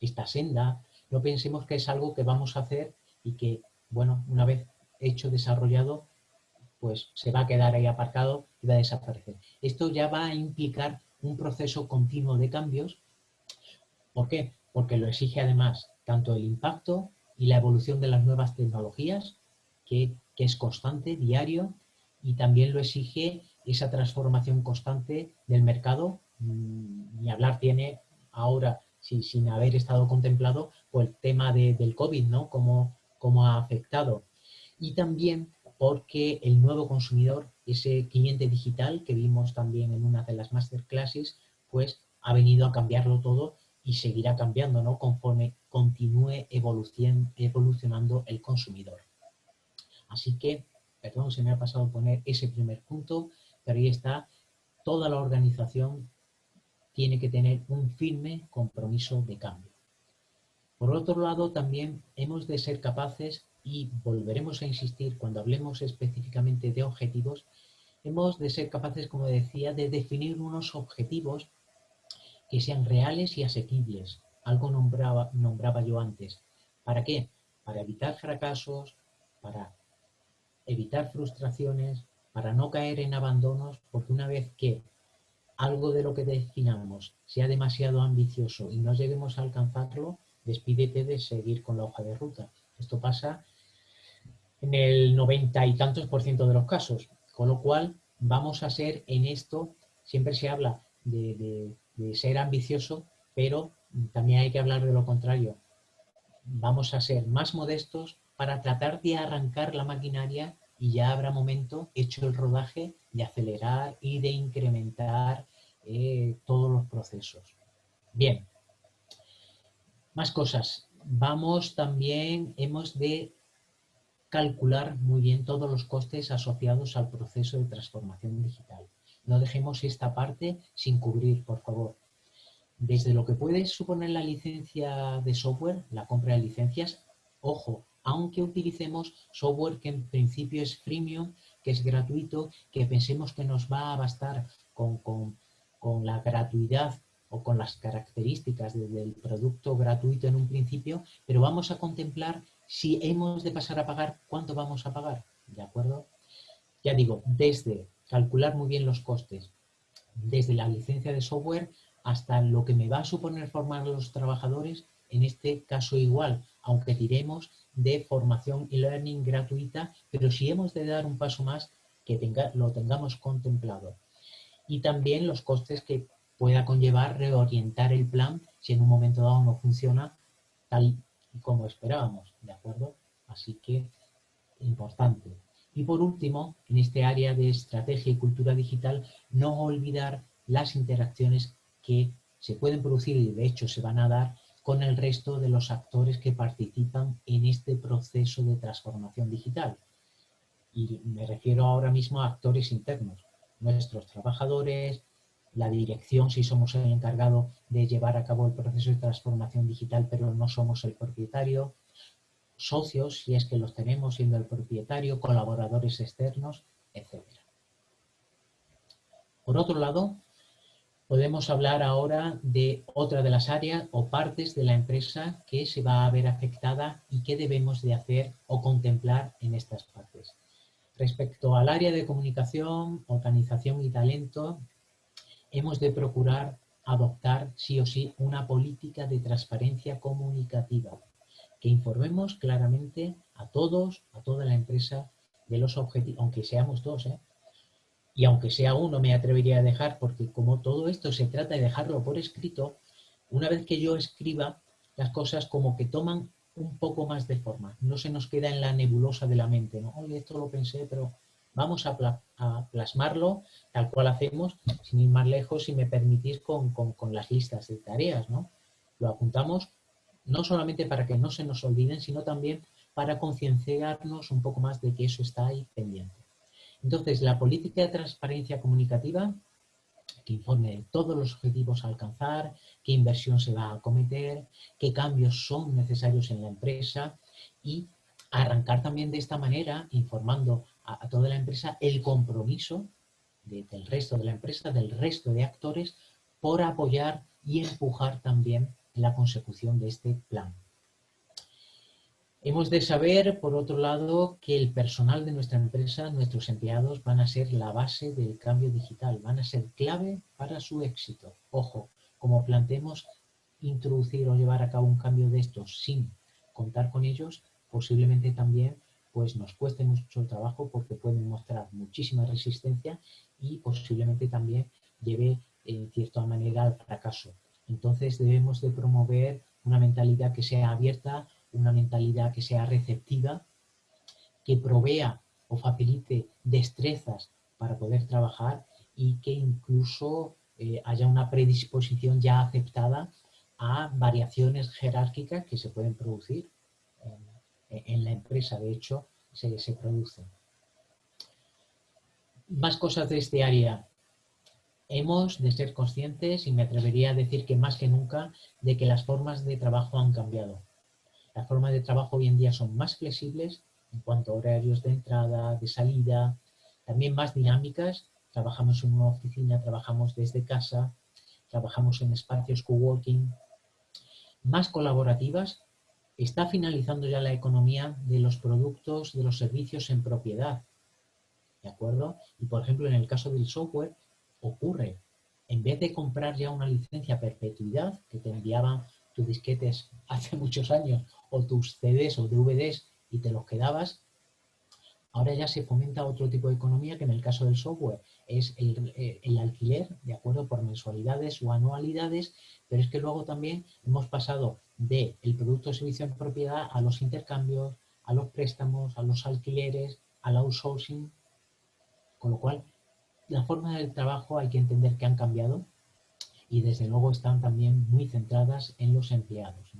C: esta senda, no pensemos que es algo que vamos a hacer y que, bueno, una vez hecho, desarrollado, pues se va a quedar ahí aparcado y va a desaparecer. Esto ya va a implicar un proceso continuo de cambios. ¿Por qué? Porque lo exige además tanto el impacto y la evolución de las nuevas tecnologías, que, es constante, diario, y también lo exige esa transformación constante del mercado. Mm, ni hablar tiene ahora sin haber estado contemplado el tema del COVID, ¿no? Cómo, cómo ha afectado. Y también porque el nuevo consumidor, ese cliente digital que vimos también en una de las masterclasses, pues ha venido a cambiarlo todo y seguirá cambiando, ¿no? Conforme continúe evolucionando el consumidor. Así que, perdón, se me ha pasado poner ese primer punto, pero ahí está, toda la organización tiene que tener un firme compromiso de cambio. Por otro lado, también hemos de ser capaces, y volveremos a insistir cuando hablemos específicamente de objetivos, hemos de ser capaces, como decía, de definir unos objetivos que sean reales y asequibles. Algo nombraba, yo antes. ¿Para qué? Para evitar fracasos, para evitar frustraciones, para no caer en abandonos, porque una vez que algo de lo que definamos sea demasiado ambicioso y no lleguemos a alcanzarlo, despídete de seguir con la hoja de ruta. Esto pasa en el noventa y tantos por ciento de los casos, con lo cual vamos a ser en esto, siempre se habla de, ser ambicioso, pero también hay que hablar de lo contrario. Vamos a ser más modestos para tratar de arrancar la maquinaria y ya habrá momento, hecho el rodaje, de acelerar y de incrementar eh, todos los procesos. Bien, más cosas. Vamos también, hemos de calcular muy bien todos los costes asociados al proceso de transformación digital. No dejemos esta parte sin cubrir, por favor. Desde lo que puede suponer la licencia de software, la compra de licencias, ojo, aunque utilicemos software que en principio es freemium, que es gratuito, que pensemos que nos va a bastar con, la gratuidad o con las características del producto gratuito en un principio, pero vamos a contemplar si hemos de pasar a pagar, cuánto vamos a pagar, ¿de acuerdo? Ya digo, desde calcular muy bien los costes, desde la licencia de software hasta lo que me va a suponer formar a los trabajadores, en este caso igual, aunque tiremos de formación y learning gratuita, pero si hemos de dar un paso más, que tenga, lo tengamos contemplado. Y también los costes que pueda conllevar reorientar el plan si en un momento dado no funciona tal como esperábamos, ¿de acuerdo? Así que, importante. Y por último, en este área de estrategia y cultura digital, no olvidar las interacciones que se pueden producir y de hecho se van a dar con el resto de los actores que participan en este proceso de transformación digital. Y me refiero ahora mismo a actores internos, nuestros trabajadores, la dirección, si somos el encargado de llevar a cabo el proceso de transformación digital, pero no somos el propietario, socios, si es que los tenemos siendo el propietario, colaboradores externos, etc. Por otro lado, podemos hablar ahora de otra de las áreas o partes de la empresa que se va a ver afectada y qué debemos de hacer o contemplar en estas partes. Respecto al área de comunicación, organización y talento, hemos de procurar adoptar sí o sí una política de transparencia comunicativa, que informemos claramente a todos, a toda la empresa, de los objetivos, aunque seamos dos, ¿eh? y aunque sea uno me atrevería a dejar, porque como todo esto se trata de dejarlo por escrito, una vez que yo escriba, las cosas como que toman un poco más de forma, no se nos queda en la nebulosa de la mente, ¿no? Oye, esto lo pensé, pero vamos a, plasmarlo tal cual hacemos, sin ir más lejos, si me permitís, con, con las listas de tareas, ¿no? Lo apuntamos no solamente para que no se nos olviden, sino también para concienciarnos un poco más de que eso está ahí pendiente. Entonces, la política de transparencia comunicativa, que informe de todos los objetivos a alcanzar, qué inversión se va a acometer, qué cambios son necesarios en la empresa y arrancar también de esta manera, informando a, toda la empresa el compromiso del resto de la empresa, del resto de actores, por apoyar y empujar también la consecución de este plan. Hemos de saber, por otro lado, que el personal de nuestra empresa, nuestros empleados, van a ser la base del cambio digital, van a ser clave para su éxito. Ojo, como planteemos introducir o llevar a cabo un cambio de estos sin contar con ellos, posiblemente también pues nos cueste mucho trabajo porque pueden mostrar muchísima resistencia y posiblemente también lleve en cierta manera al fracaso. Entonces debemos de promover una mentalidad que sea abierta, una mentalidad que sea receptiva, que provea o facilite destrezas para poder trabajar y que incluso eh, haya una predisposición ya aceptada a variaciones jerárquicas que se pueden producir en, la empresa. De hecho, se, se producen. Más cosas de este área. Hemos de ser conscientes, y me atrevería a decir que más que nunca, de que las formas de trabajo han cambiado. Las formas de trabajo hoy en día son más flexibles en cuanto a horarios de entrada, de salida, también más dinámicas. Trabajamos en una oficina, trabajamos desde casa, trabajamos en espacios coworking, más colaborativas. Está finalizando ya la economía de los productos, de los servicios en propiedad. ¿De acuerdo? Y por ejemplo, en el caso del software, ocurre. En vez de comprar ya una licencia perpetuidad que te enviaban tus disquetes hace muchos años o tus CDs o DVDs y te los quedabas, ahora ya se fomenta otro tipo de economía que en el caso del software es el, eh, alquiler, de acuerdo, por mensualidades o anualidades, pero es que luego también hemos pasado del el producto o servicio en propiedad a los intercambios, a los préstamos, a los alquileres, al outsourcing, con lo cual la forma del trabajo hay que entender que han cambiado y desde luego están también muy centradas en los empleados,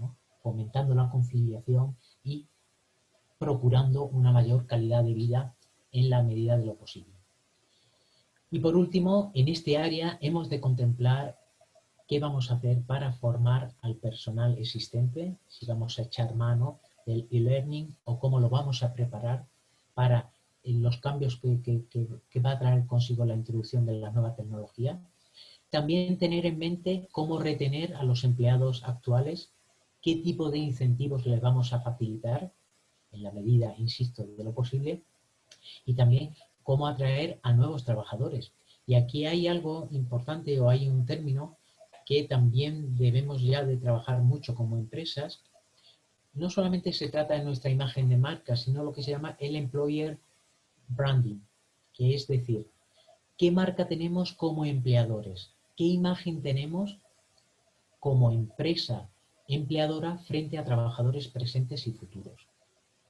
C: fomentando la conciliación y procurando una mayor calidad de vida en la medida de lo posible. Y por último, en este área hemos de contemplar qué vamos a hacer para formar al personal existente, si vamos a echar mano del e-learning o cómo lo vamos a preparar para los cambios que, va a traer consigo la introducción de la nueva tecnología. También tener en mente cómo retener a los empleados actuales, qué tipo de incentivos les vamos a facilitar, en la medida, insisto, de lo posible, y también cómo atraer a nuevos trabajadores. Y aquí hay algo importante o hay un término que también debemos ya de trabajar mucho como empresas. No solamente se trata de nuestra imagen de marca, sino lo que se llama el employer branding, que es decir, ¿qué marca tenemos como empleadores? ¿Qué imagen tenemos como empresa empleadora frente a trabajadores presentes y futuros?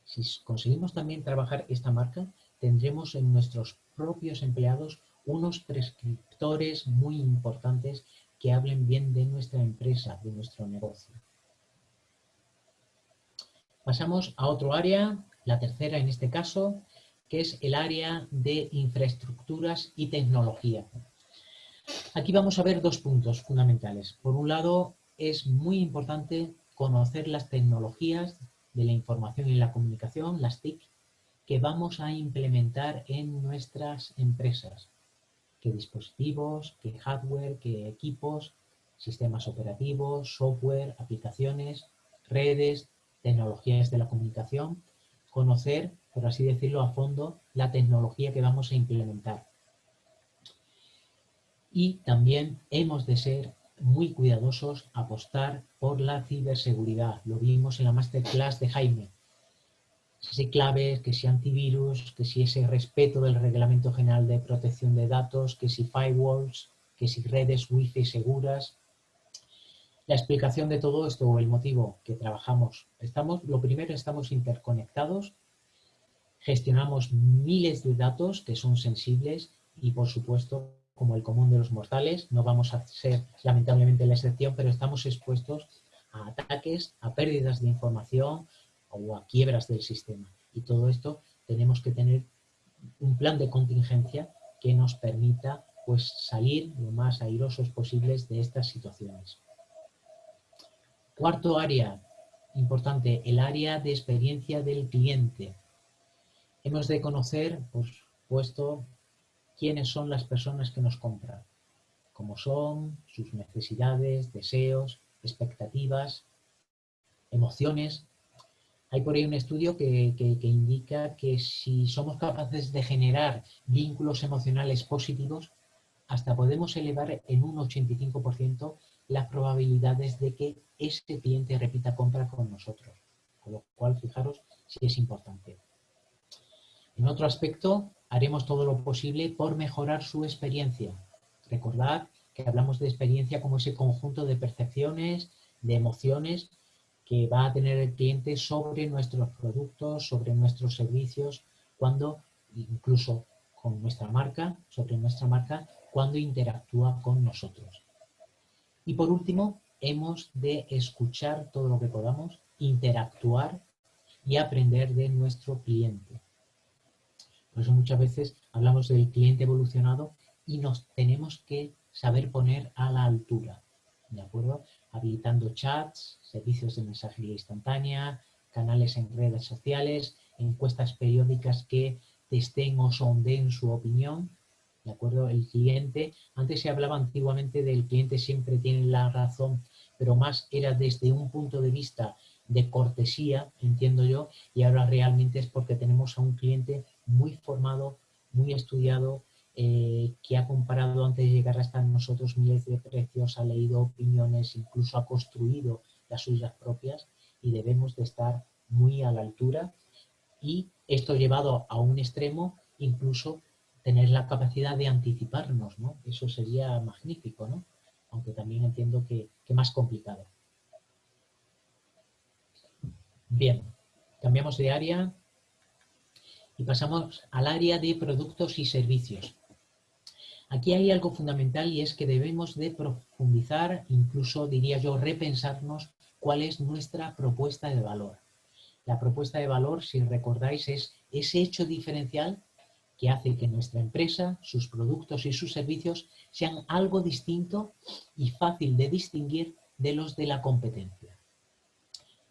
C: Si conseguimos también trabajar esta marca, tendremos en nuestros propios empleados unos prescriptores muy importantes que hablen bien de nuestra empresa, de nuestro negocio. Pasamos a otro área, la tercera en este caso, que es el área de infraestructuras y tecnología. Aquí vamos a ver dos puntos fundamentales. Por un lado, es muy importante conocer las tecnologías de la información y la comunicación, las TIC, que vamos a implementar en nuestras empresas. ¿Qué dispositivos, qué hardware, qué equipos, sistemas operativos, software, aplicaciones, redes, tecnologías de la comunicación, conocer por así decirlo, a fondo la tecnología que vamos a implementar. Y también hemos de ser muy cuidadosos, apostar por la ciberseguridad. Lo vimos en la masterclass de Jaime. Si claves, que si antivirus, que si ese respeto del Reglamento General de Protección de Datos, que si firewalls, que si redes wifi seguras. La explicación de todo esto o el motivo que trabajamos. Estamos, lo primero, estamos interconectados gestionamos miles de datos que son sensibles y, por supuesto, como el común de los mortales, no vamos a ser lamentablemente la excepción, pero estamos expuestos a ataques, a pérdidas de información o a quiebras del sistema. Y todo esto tenemos que tener un plan de contingencia que nos permita pues, salir lo más airosos posibles de estas situaciones. Cuarto área importante, el área de experiencia del cliente. Hemos de conocer, por supuesto, quiénes son las personas que nos compran, cómo son, sus necesidades, deseos, expectativas, emociones. Hay por ahí un estudio que, indica que si somos capaces de generar vínculos emocionales positivos, hasta podemos elevar en un 85% las probabilidades de que ese cliente repita compra con nosotros. Con lo cual, fijaros si es importante. En otro aspecto, haremos todo lo posible por mejorar su experiencia. Recordad que hablamos de experiencia como ese conjunto de percepciones, de emociones que va a tener el cliente sobre nuestros productos, sobre nuestros servicios, cuando incluso con nuestra marca, sobre nuestra marca, cuando interactúa con nosotros. Y por último, hemos de escuchar todo lo que podamos, interactuar y aprender de nuestro cliente. Por eso muchas veces hablamos del cliente evolucionado y nos tenemos que saber poner a la altura, ¿de acuerdo? Habilitando chats, servicios de mensajería instantánea, canales en redes sociales, encuestas periódicas que testen o sonden su opinión, ¿de acuerdo? El cliente, antes se hablaba antiguamente del cliente siempre tiene la razón, pero más era desde un punto de vista de cortesía, entiendo yo, y ahora realmente es porque tenemos a un cliente muy formado, muy estudiado, eh, que ha comparado antes de llegar hasta nosotros miles de precios, ha leído opiniones, incluso ha construido las suyas propias y debemos de estar muy a la altura y esto llevado a un extremo, incluso tener la capacidad de anticiparnos, ¿no? Eso sería magnífico, ¿no? Aunque también entiendo que, que más complicado. Bien, cambiamos de área y pasamos al área de productos y servicios. Aquí hay algo fundamental y es que debemos de profundizar, incluso diría yo repensarnos cuál es nuestra propuesta de valor. La propuesta de valor, si recordáis, es ese hecho diferencial que hace que nuestra empresa, sus productos y sus servicios sean algo distinto y fácil de distinguir de los de la competencia.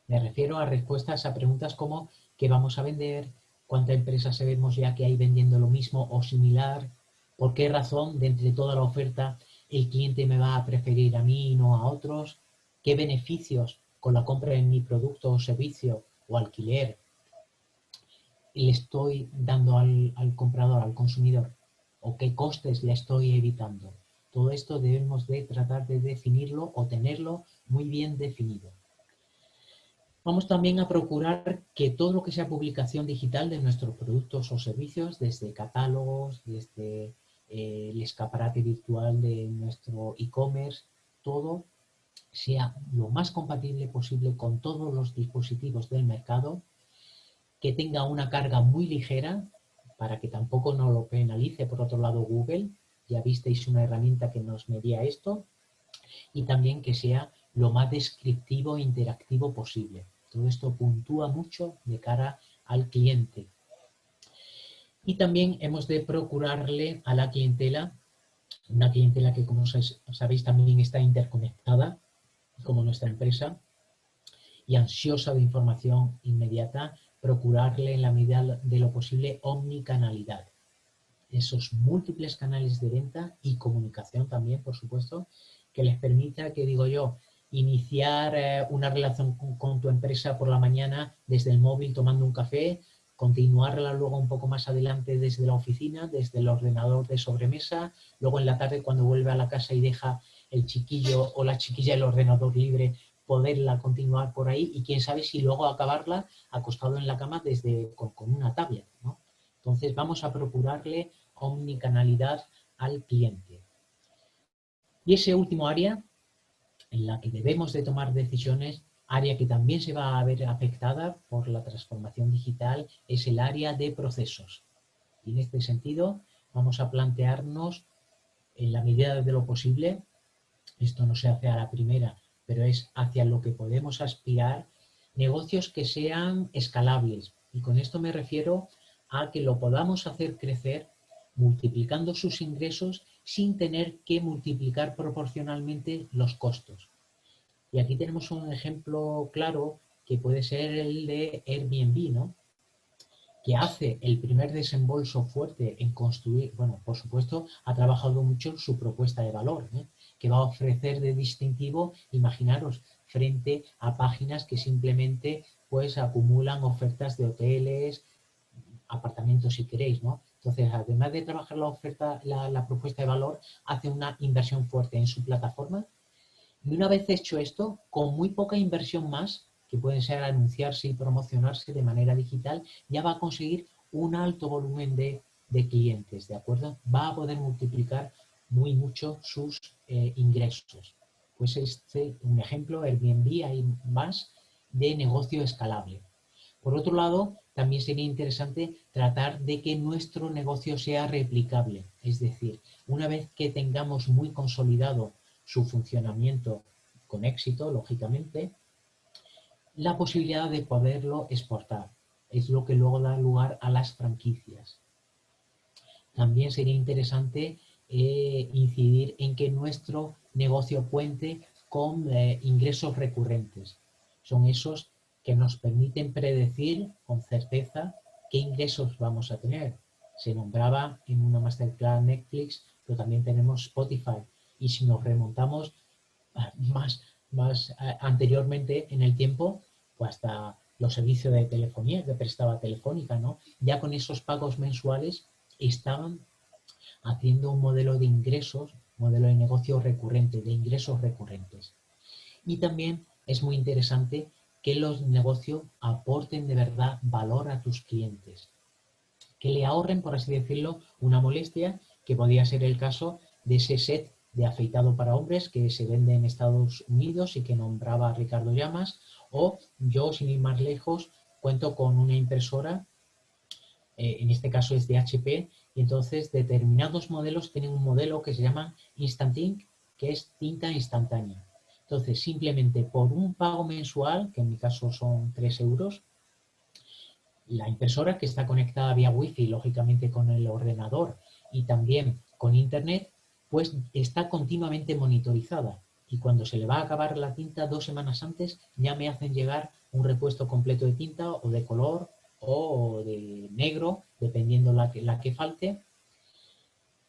C: Me refiero a respuestas a preguntas como ¿qué vamos a vender? ¿Cuántas empresas sabemos ya que hay vendiendo lo mismo o similar? ¿Por qué razón de entre toda la oferta el cliente me va a preferir a mí y no a otros? ¿Qué beneficios con la compra de mi producto o servicio o alquiler le estoy dando al, comprador, al consumidor, o qué costes le estoy evitando. Todo esto debemos de tratar de definirlo o tenerlo muy bien definido. Vamos también a procurar que todo lo que sea publicación digital de nuestros productos o servicios, desde catálogos, desde eh, el escaparate virtual de nuestro e-commerce, todo sea lo más compatible posible con todos los dispositivos del mercado, que tenga una carga muy ligera para que tampoco no lo penalice por otro lado Google, ya visteis una herramienta que nos medía esto, y también que sea lo más descriptivo e interactivo posible. Todo esto puntúa mucho de cara al cliente. Y también hemos de procurarle a la clientela, una clientela que como sabéis también está interconectada, como nuestra empresa, y ansiosa de información inmediata, procurarle en la medida de lo posible omnicanalidad. Esos múltiples canales de venta y comunicación también, por supuesto, que les permita, que digo yo, iniciar eh, una relación con, tu empresa por la mañana desde el móvil tomando un café, continuarla luego un poco más adelante desde la oficina, desde el ordenador de sobremesa, luego en la tarde cuando vuelve a la casa y deja el chiquillo o la chiquilla el ordenador libre, poderla continuar por ahí y quién sabe si luego acabarla acostado en la cama desde con, una tablet. Entonces vamos a procurarle omnicanalidad al cliente. Y ese último área en la que debemos de tomar decisiones, área que también se va a ver afectada por la transformación digital, es el área de procesos. Y en este sentido vamos a plantearnos en la medida de lo posible esto no se hace a la primera, pero es hacia lo que podemos aspirar, negocios que sean escalables. Y con esto me refiero a que lo podamos hacer crecer multiplicando sus ingresos sin tener que multiplicar proporcionalmente los costos. Y aquí tenemos un ejemplo claro que puede ser el de Airbnb, ¿no? que hace el primer desembolso fuerte en construir, bueno, por supuesto, ha trabajado mucho su propuesta de valor, ¿eh? que va a ofrecer de distintivo, imaginaros, frente a páginas que simplemente pues acumulan ofertas de hoteles, apartamentos si queréis, ¿no? Entonces, además de trabajar la oferta, la, propuesta de valor, hace una inversión fuerte en su plataforma y una vez hecho esto, con muy poca inversión más, que pueden ser anunciarse y promocionarse de manera digital, ya va a conseguir un alto volumen de, de clientes, ¿de acuerdo? Va a poder multiplicar muy mucho sus eh, ingresos. Pues este un ejemplo, Airbnb, hay más de negocio escalable. Por otro lado, también sería interesante tratar de que nuestro negocio sea replicable. Es decir, una vez que tengamos muy consolidado su funcionamiento con éxito, lógicamente, la posibilidad de poderlo exportar. Es lo que luego da lugar a las franquicias. También sería interesante eh, incidir en que nuestro negocio cuente con eh, ingresos recurrentes. Son esos que nos permiten predecir con certeza qué ingresos vamos a tener. Se nombraba en una masterclass Netflix, pero también tenemos Spotify. Y si nos remontamos más, más anteriormente en el tiempo, pues hasta los servicios de telefonía que prestaba Telefónica, ¿no? Ya con esos pagos mensuales estaban haciendo un modelo de ingresos, modelo de negocio recurrente, de ingresos recurrentes. Y también es muy interesante que los negocios aporten de verdad valor a tus clientes. Que le ahorren, por así decirlo, una molestia, que podría ser el caso de ese set de afeitado para hombres que se vende en Estados Unidos y que nombraba Ricardo Llamas, o yo, sin ir más lejos, cuento con una impresora, eh, en este caso es de HP, y entonces determinados modelos tienen un modelo que se llama Instant Ink, que es tinta instantánea. Entonces, simplemente por un pago mensual, que en mi caso son 3 euros, la impresora que está conectada vía Wi-Fi, lógicamente con el ordenador y también con Internet, pues está continuamente monitorizada. Y cuando se le va a acabar la tinta dos semanas antes, ya me hacen llegar un repuesto completo de tinta o de color o de negro, dependiendo la que, la que falte.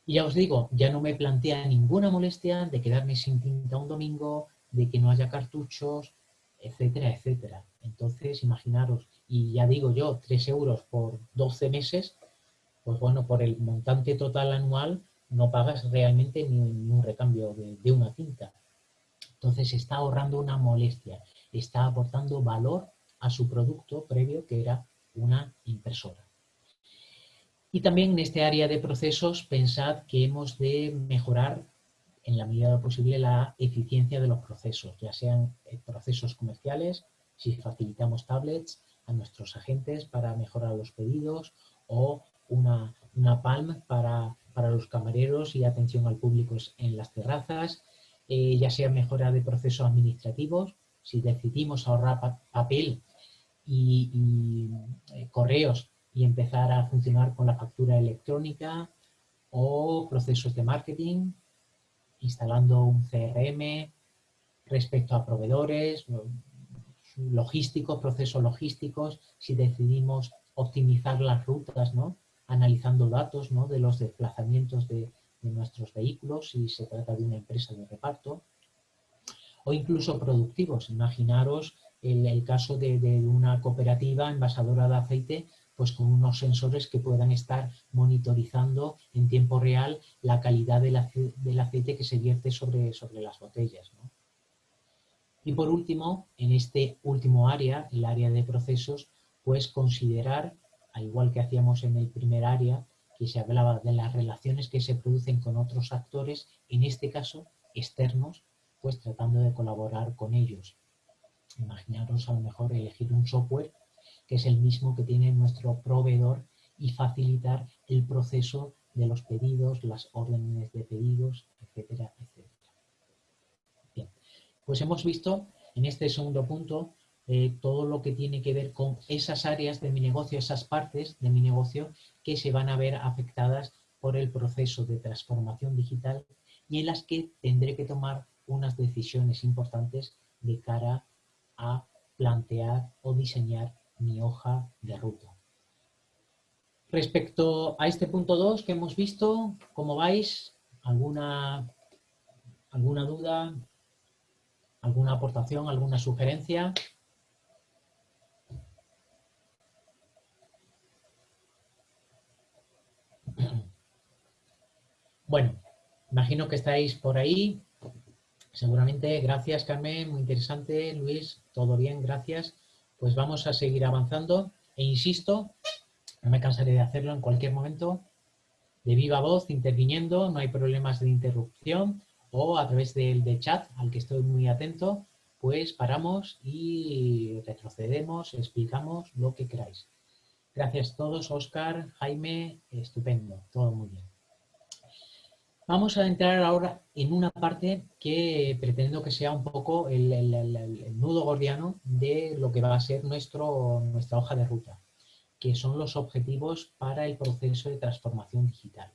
C: Y ya os digo, ya no me plantea ninguna molestia de quedarme sin tinta un domingo, de que no haya cartuchos, etcétera, etcétera. Entonces, imaginaros, y ya digo yo, 3 euros por 12 meses, pues bueno, por el montante total anual no pagas realmente ni, un recambio de, una tinta. Entonces está ahorrando una molestia, está aportando valor a su producto previo que era una impresora. Y también en este área de procesos pensad que hemos de mejorar en la medida posible la eficiencia de los procesos, ya sean eh, procesos comerciales, si facilitamos tablets a nuestros agentes para mejorar los pedidos o una, una Palm para, los camareros y atención al público en las terrazas, eh, ya sea mejora de procesos administrativos, si decidimos ahorrar papel y, eh, correos y empezar a funcionar con la factura electrónica o procesos de marketing, instalando un CRM respecto a proveedores, logísticos, procesos logísticos, si decidimos optimizar las rutas, ¿no? Analizando datos ¿no? de los desplazamientos de, nuestros vehículos, si se trata de una empresa de reparto, o incluso productivos. Imaginaros el, caso de, de, una cooperativa envasadora de aceite pues con unos sensores que puedan estar monitorizando en tiempo real la calidad del, aceite que se vierte sobre, sobre las botellas. Y por último, en este último área, el área de procesos, pues considerar, al igual que hacíamos en el primer área, que se hablaba de las relaciones que se producen con otros actores, en este caso externos, pues tratando de colaborar con ellos. Imaginaros a lo mejor elegir un software que es el mismo que tiene nuestro proveedor y facilitar el proceso de los pedidos, las órdenes de pedidos, etcétera, etcétera. Bien, pues hemos visto en este segundo punto eh, todo lo que tiene que ver con esas áreas de mi negocio, esas partes de mi negocio que se van a ver afectadas por el proceso de transformación digital y en las que tendré que tomar unas decisiones importantes de cara a plantear o diseñar mi hoja de ruta. Respecto a este punto 2 que hemos visto, ¿cómo vais? ¿Alguna, alguna duda? ¿Alguna aportación? ¿Alguna sugerencia? Bueno, imagino que estáis por ahí. Seguramente, gracias Carmen, muy interesante. Luis, todo bien, gracias pues vamos a seguir avanzando e insisto, no me cansaré de hacerlo en cualquier momento, de viva voz interviniendo, no hay problemas de interrupción o a través del de chat al que estoy muy atento, pues paramos y retrocedemos, explicamos lo que queráis. Gracias a todos, Oscar, Jaime, estupendo, todo muy bien. Vamos a entrar ahora en una parte que pretendo que sea un poco el, nudo gordiano de lo que va a ser nuestro, nuestra hoja de ruta, que son los objetivos para el proceso de transformación digital.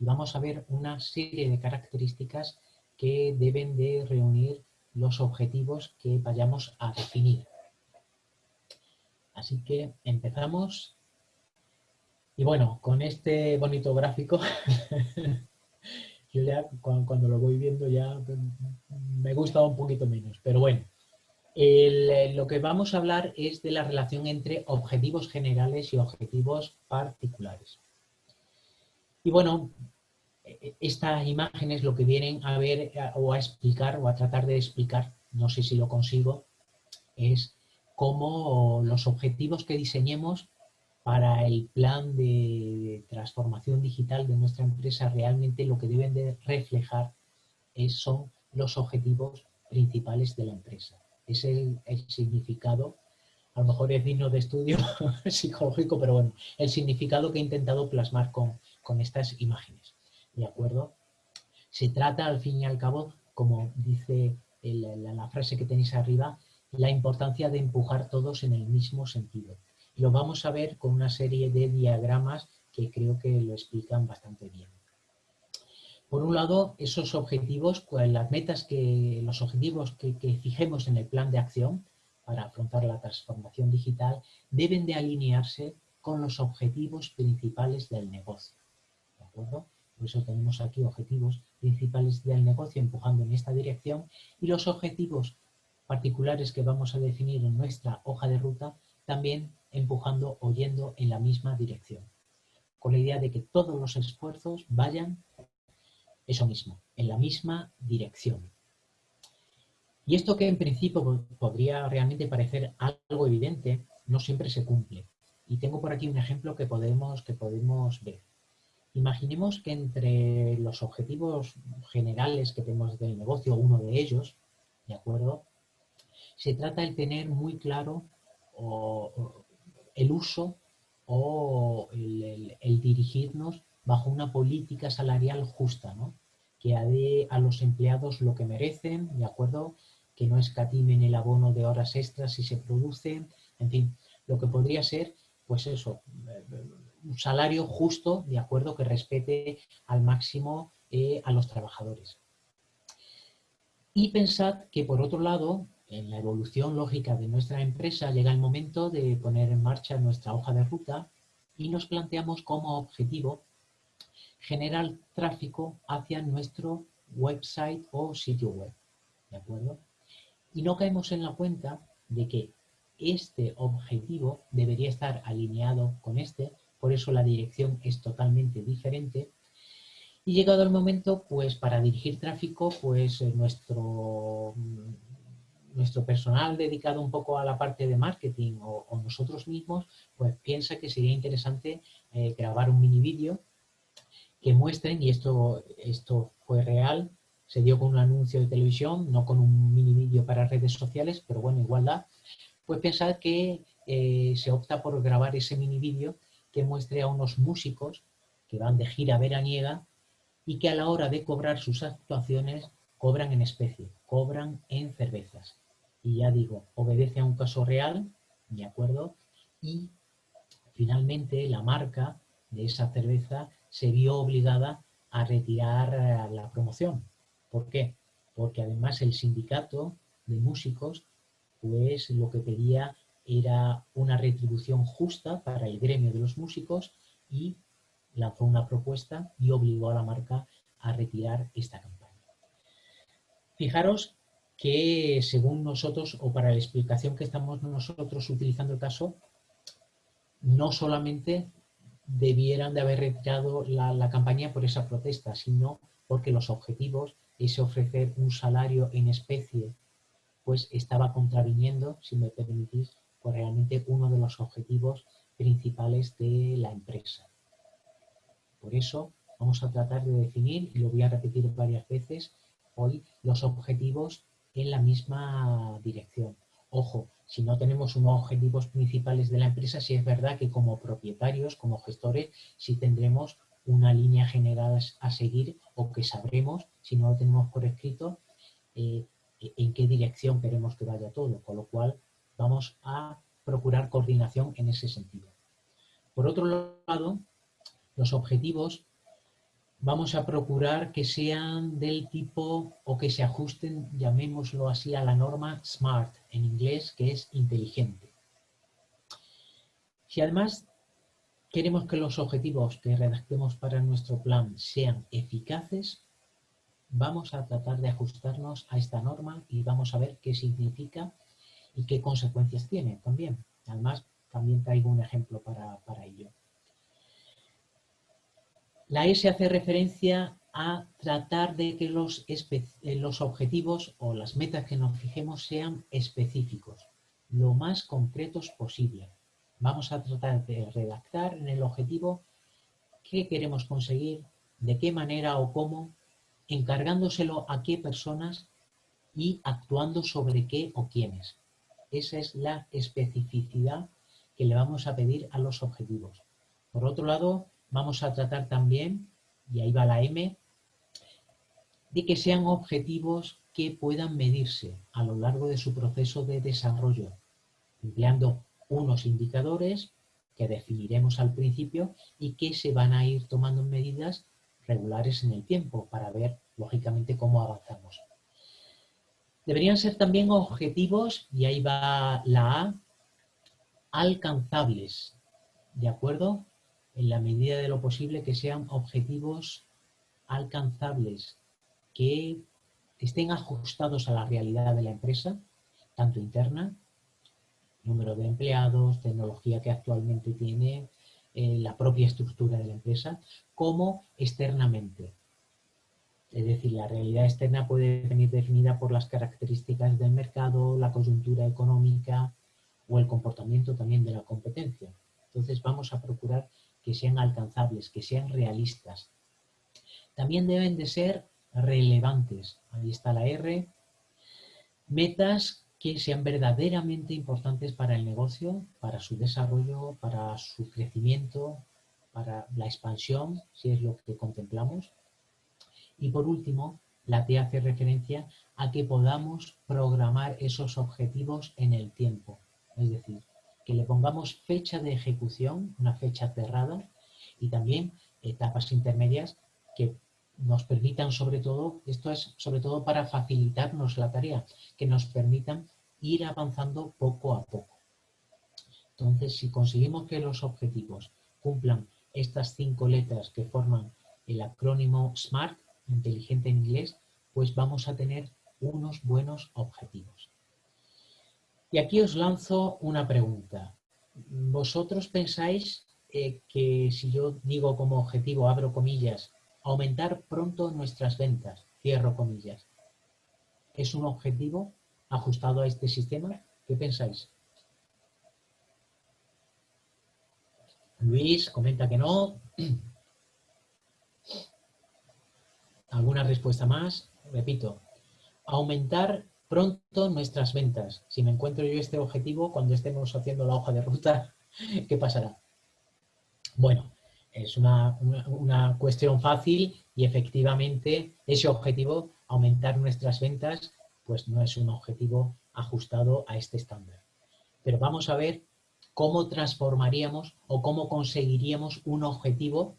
C: Y vamos a ver una serie de características que deben de reunir los objetivos que vayamos a definir. Así que empezamos. Y bueno, con este bonito gráfico, yo ya cuando, lo voy viendo ya me gusta un poquito menos. Pero bueno, lo que vamos a hablar es de la relación entre objetivos generales y objetivos particulares. Y bueno, estas imágenes lo que vienen a ver o a explicar o a tratar de explicar, no sé si lo consigo, es cómo los objetivos que diseñemos para el plan de transformación digital de nuestra empresa realmente lo que deben de reflejar son los objetivos principales de la empresa. Es el, significado, a lo mejor es digno de estudio psicológico, pero bueno, el significado que he intentado plasmar con estas imágenes. ¿De acuerdo? Se trata, al fin y al cabo, como dice la, frase que tenéis arriba, la importancia de empujar todos en el mismo sentido. lo vamos a ver con una serie de diagramas que creo que lo explican bastante bien. Por un lado, esos objetivos, las metas que, los objetivos que, que fijemos en el plan de acción para afrontar la transformación digital deben de alinearse con los objetivos principales del negocio. ¿De acuerdo? Por eso tenemos aquí objetivos principales del negocio empujando en esta dirección y los objetivos particulares que vamos a definir en nuestra hoja de ruta también empujando o yendo en la misma dirección. Con la idea de que todos los esfuerzos vayan eso mismo, en la misma dirección. Y esto que en principio podría realmente parecer algo evidente, no siempre se cumple. Y tengo por aquí un ejemplo que podemos, que podemos ver. Imaginemos que entre los objetivos generales que tenemos del negocio, uno de ellos, ¿de acuerdo? Se trata de tener muy claro el uso o el, dirigirnos bajo una política salarial justa, ¿no? Que dé a los empleados lo que merecen, ¿de acuerdo? Que no escatimen el abono de horas extras si se producen, en fin, lo que podría ser, pues eso, un salario justo, de acuerdo, que respete al máximo eh, a los trabajadores. Y pensad que, por otro lado, en la evolución lógica de nuestra empresa llega el momento de poner en marcha nuestra hoja de ruta y nos planteamos como objetivo generar tráfico hacia nuestro website o sitio web. ¿De acuerdo? Y no caemos en la cuenta de que este objetivo debería estar alineado con este por eso la dirección es totalmente diferente. Y llegado el momento, pues para dirigir tráfico, pues eh, nuestro, nuestro personal dedicado un poco a la parte de marketing o, nosotros mismos, pues piensa que sería interesante eh, grabar un mini vídeo que muestren, y esto, esto fue real, se dio con un anuncio de televisión, no con un mini vídeo para redes sociales, pero bueno, igual da, pues pensar que eh, se opta por grabar ese mini vídeo que muestre a unos músicos que van de gira veraniega y que a la hora de cobrar sus actuaciones cobran en especie, cobran en cervezas. Y ya digo, obedece a un caso real, ¿de acuerdo? Y finalmente la marca de esa cerveza se vio obligada a retirar eh, la promoción. ¿Por qué? Porque además el sindicato de músicos pues lo que pedía era una retribución justa para el gremio de los músicos y lanzó una propuesta y obligó a la marca a retirar esta campaña. Fijaros que según nosotros, o para la explicación que estamos nosotros utilizando el caso, no solamente debieran de haber retirado la, la campaña por esa protesta, sino porque los objetivos, ese ofrecer un salario en especie, pues estaba contraviniendo, si me permitís, pues realmente uno de los objetivos principales de la empresa. Por eso vamos a tratar de definir, y lo voy a repetir varias veces hoy, los objetivos en la misma dirección. Ojo, si no tenemos unos objetivos principales de la empresa, sí es verdad que como propietarios, como gestores, sí tendremos una línea general a seguir o que sabremos, si no lo tenemos por escrito, eh, en qué dirección queremos que vaya todo, con lo cual vamos a procurar coordinación en ese sentido. Por otro lado, los objetivos vamos a procurar que sean del tipo o que se ajusten, llamémoslo así, a la norma SMART en inglés, que es inteligente. Si además queremos que los objetivos que redactemos para nuestro plan sean eficaces, vamos a tratar de ajustarnos a esta norma y vamos a ver qué significa y qué consecuencias tiene también. Además, también traigo un ejemplo para, ello. La S hace referencia a tratar de que los, eh, los objetivos o las metas que nos fijemos sean específicos, lo más concretos posible. Vamos a tratar de redactar en el objetivo qué queremos conseguir, de qué manera o cómo, encargándoselo a qué personas y actuando sobre qué o quiénes. Esa es la especificidad que le vamos a pedir a los objetivos. Por otro lado, vamos a tratar también, y ahí va la M, de que sean objetivos que puedan medirse a lo largo de su proceso de desarrollo, empleando unos indicadores que definiremos al principio y que se van a ir tomando medidas regulares en el tiempo para ver, lógicamente, cómo avanzamos. Deberían ser también objetivos, y ahí va la A, alcanzables, ¿de acuerdo? En la medida de lo posible que sean objetivos alcanzables, que estén ajustados a la realidad de la empresa, tanto interna, número de empleados, tecnología que actualmente tiene, eh, la propia estructura de la empresa, como externamente. Es decir, la realidad externa puede venir definida por las características del mercado, la coyuntura económica o el comportamiento también de la competencia. Entonces vamos a procurar que sean alcanzables, que sean realistas. También deben de ser relevantes. Ahí está la R. Metas que sean verdaderamente importantes para el negocio, para su desarrollo, para su crecimiento, para la expansión, si es lo que contemplamos. Y por último, la T hace referencia a que podamos programar esos objetivos en el tiempo. Es decir, que le pongamos fecha de ejecución, una fecha cerrada, y también etapas intermedias que nos permitan sobre todo, esto es sobre todo para facilitarnos la tarea, que nos permitan ir avanzando poco a poco. Entonces, si conseguimos que los objetivos cumplan estas cinco letras que forman el acrónimo SMART, inteligente en inglés, pues vamos a tener unos buenos objetivos. Y aquí os lanzo una pregunta. ¿Vosotros pensáis eh, que si yo digo como objetivo, abro comillas, aumentar pronto nuestras ventas, cierro comillas, es un objetivo ajustado a este sistema? ¿Qué pensáis? Luis comenta que no. ¿Alguna respuesta más? Repito, aumentar pronto nuestras ventas. Si me encuentro yo este objetivo, cuando estemos haciendo la hoja de ruta, ¿qué pasará? Bueno, es una, cuestión fácil y efectivamente ese objetivo, aumentar nuestras ventas, pues no es un objetivo ajustado a este estándar. Pero vamos a ver cómo transformaríamos o cómo conseguiríamos un objetivo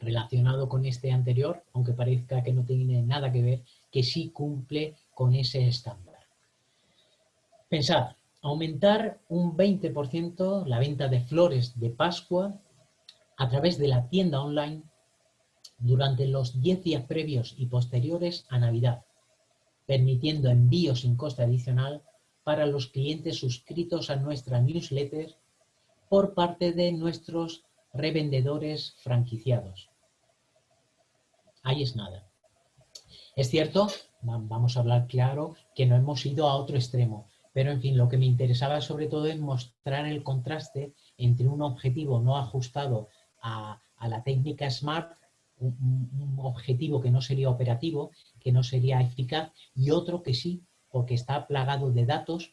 C: relacionado con este anterior, aunque parezca que no tiene nada que ver, que sí cumple con ese estándar. Pensad, aumentar un 20% la venta de flores de Pascua a través de la tienda online durante los 10 días previos y posteriores a Navidad, permitiendo envío sin coste adicional para los clientes suscritos a nuestra newsletter por parte de nuestros revendedores franquiciados ahí es nada. Es cierto, vamos a hablar claro, que no hemos ido a otro extremo, pero en fin, lo que me interesaba sobre todo es mostrar el contraste entre un objetivo no ajustado a, a la técnica SMART, un, objetivo que no sería operativo, que no sería eficaz, y otro que sí, porque está plagado de datos,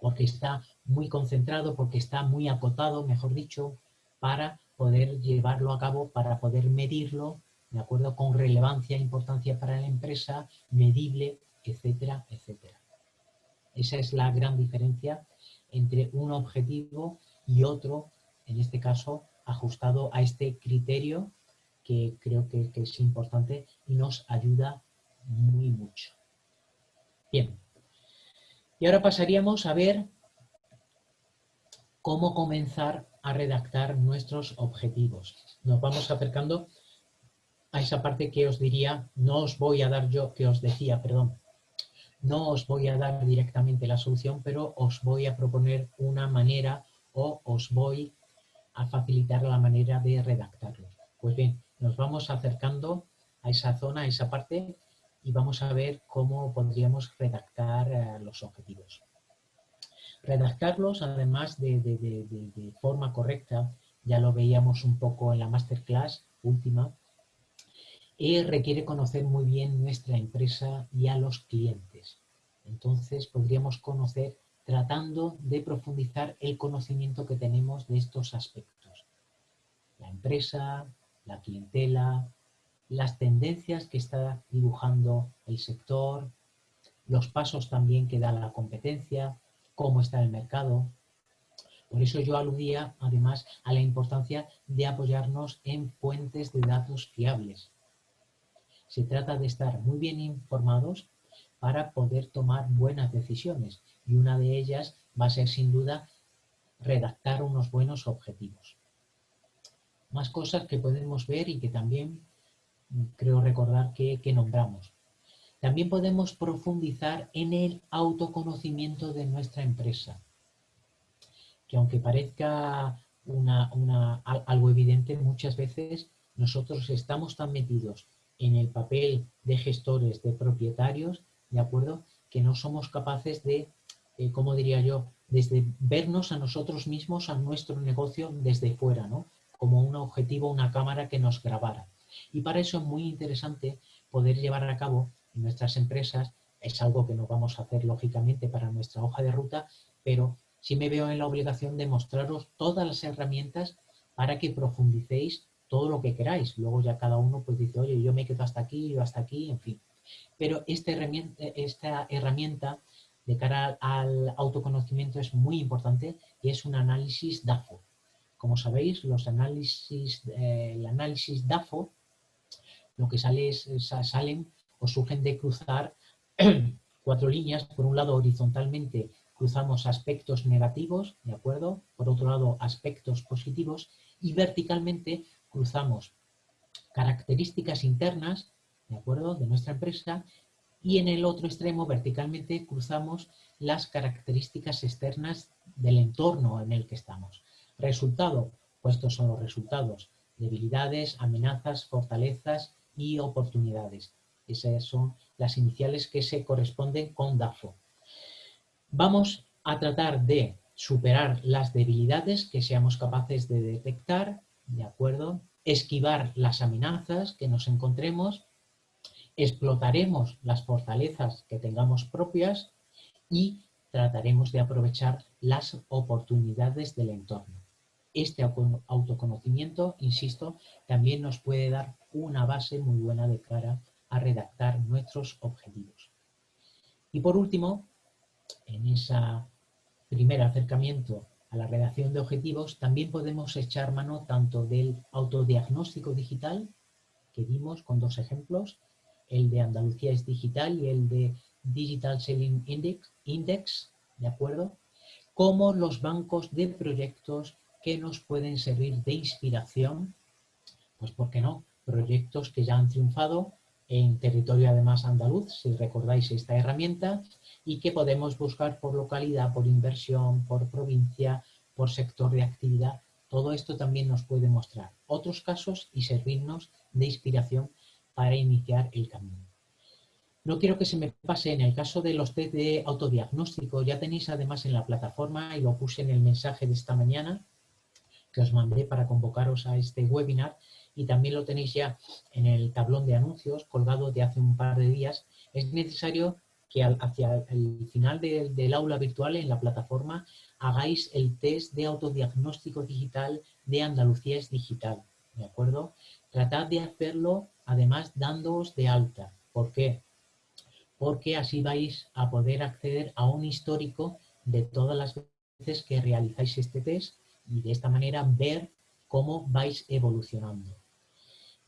C: porque está muy concentrado, porque está muy acotado, mejor dicho, para poder llevarlo a cabo, para poder medirlo, ¿de acuerdo? Con relevancia, importancia para la empresa, medible, etcétera, etcétera. Esa es la gran diferencia entre un objetivo y otro, en este caso, ajustado a este criterio que creo que, es importante y nos ayuda muy mucho. Bien, y ahora pasaríamos a ver cómo comenzar a redactar nuestros objetivos. Nos vamos acercando a esa parte que os diría, no os voy a dar yo, que os decía, perdón, no os voy a dar directamente la solución, pero os voy a proponer una manera o os voy a facilitar la manera de redactarlo. Pues bien, nos vamos acercando a esa zona, a esa parte, y vamos a ver cómo podríamos redactar eh, los objetivos. Redactarlos, además de, forma correcta, ya lo veíamos un poco en la masterclass última, y requiere conocer muy bien nuestra empresa y a los clientes. Entonces podríamos conocer tratando de profundizar el conocimiento que tenemos de estos aspectos. La empresa, la clientela, las tendencias que está dibujando el sector, los pasos también que da la competencia, cómo está el mercado. Por eso yo aludía además a la importancia de apoyarnos en fuentes de datos fiables. Se trata de estar muy bien informados para poder tomar buenas decisiones y una de ellas va a ser sin duda redactar unos buenos objetivos. Más cosas que podemos ver y que también mm, creo recordar que, nombramos. También podemos profundizar en el autoconocimiento de nuestra empresa, que aunque parezca algo evidente, muchas veces nosotros estamos tan metidos en el papel de gestores, de propietarios, ¿de acuerdo? Que no somos capaces de, eh, como diría yo, desde vernos a nosotros mismos, a nuestro negocio desde fuera, ¿no? Como un objetivo, una cámara que nos grabara. Y para eso es muy interesante poder llevar a cabo en nuestras empresas, es algo que no vamos a hacer lógicamente para nuestra hoja de ruta, pero sí me veo en la obligación de mostraros todas las herramientas para que profundicéis todo lo que queráis. Luego ya cada uno pues dice, oye, yo me quedo hasta aquí, yo hasta aquí, en fin. Pero esta herramienta, de cara al autoconocimiento es muy importante y es un análisis DAFO. Como sabéis, los análisis, eh, el análisis DAFO, lo que sale es, salen o surgen de cruzar cuatro líneas. Por un lado, horizontalmente cruzamos aspectos negativos, ¿de acuerdo? Por otro lado, aspectos positivos y verticalmente cruzamos características internas ¿de acuerdo? De nuestra empresa y en el otro extremo verticalmente cruzamos las características externas del entorno en el que estamos. Resultado, pues estos son los resultados, debilidades, amenazas, fortalezas y oportunidades. Esas son las iniciales que se corresponden con DAFO. Vamos a tratar de superar las debilidades que seamos capaces de detectar, ¿de acuerdo? Esquivar las amenazas que nos encontremos explotaremos las fortalezas que tengamos propias y trataremos de aprovechar las oportunidades del entorno. Este autoconocimiento, insisto, también nos puede dar una base muy buena de cara a redactar nuestros objetivos. Y por último, en ese primer acercamiento a la redacción de objetivos, también podemos echar mano tanto del autodiagnóstico digital, que vimos con dos ejemplos, el de Andalucía es digital y el de Digital Selling Index, Index ¿de acuerdo? Como los bancos de proyectos que nos pueden servir de inspiración, pues ¿por qué no? Proyectos que ya han triunfado en territorio además andaluz, si recordáis esta herramienta, y que podemos buscar por localidad, por inversión, por provincia, por sector de actividad. Todo esto también nos puede mostrar otros casos y servirnos de inspiración para iniciar el camino. No quiero que se me pase en el caso de los test de autodiagnóstico, ya tenéis además en la plataforma, y lo puse en el mensaje de esta mañana, que os mandé para convocaros a este webinar y también lo tenéis ya en el tablón de anuncios colgado de hace un par de días, es necesario que hacia el final del aula virtual en la plataforma hagáis el test de autodiagnóstico digital de Andalucía es digital, ¿de acuerdo? Tratad de hacerlo además dándoos de alta. ¿Por qué? Porque así vais a poder acceder a un histórico de todas las veces que realizáis este test y de esta manera ver cómo vais evolucionando.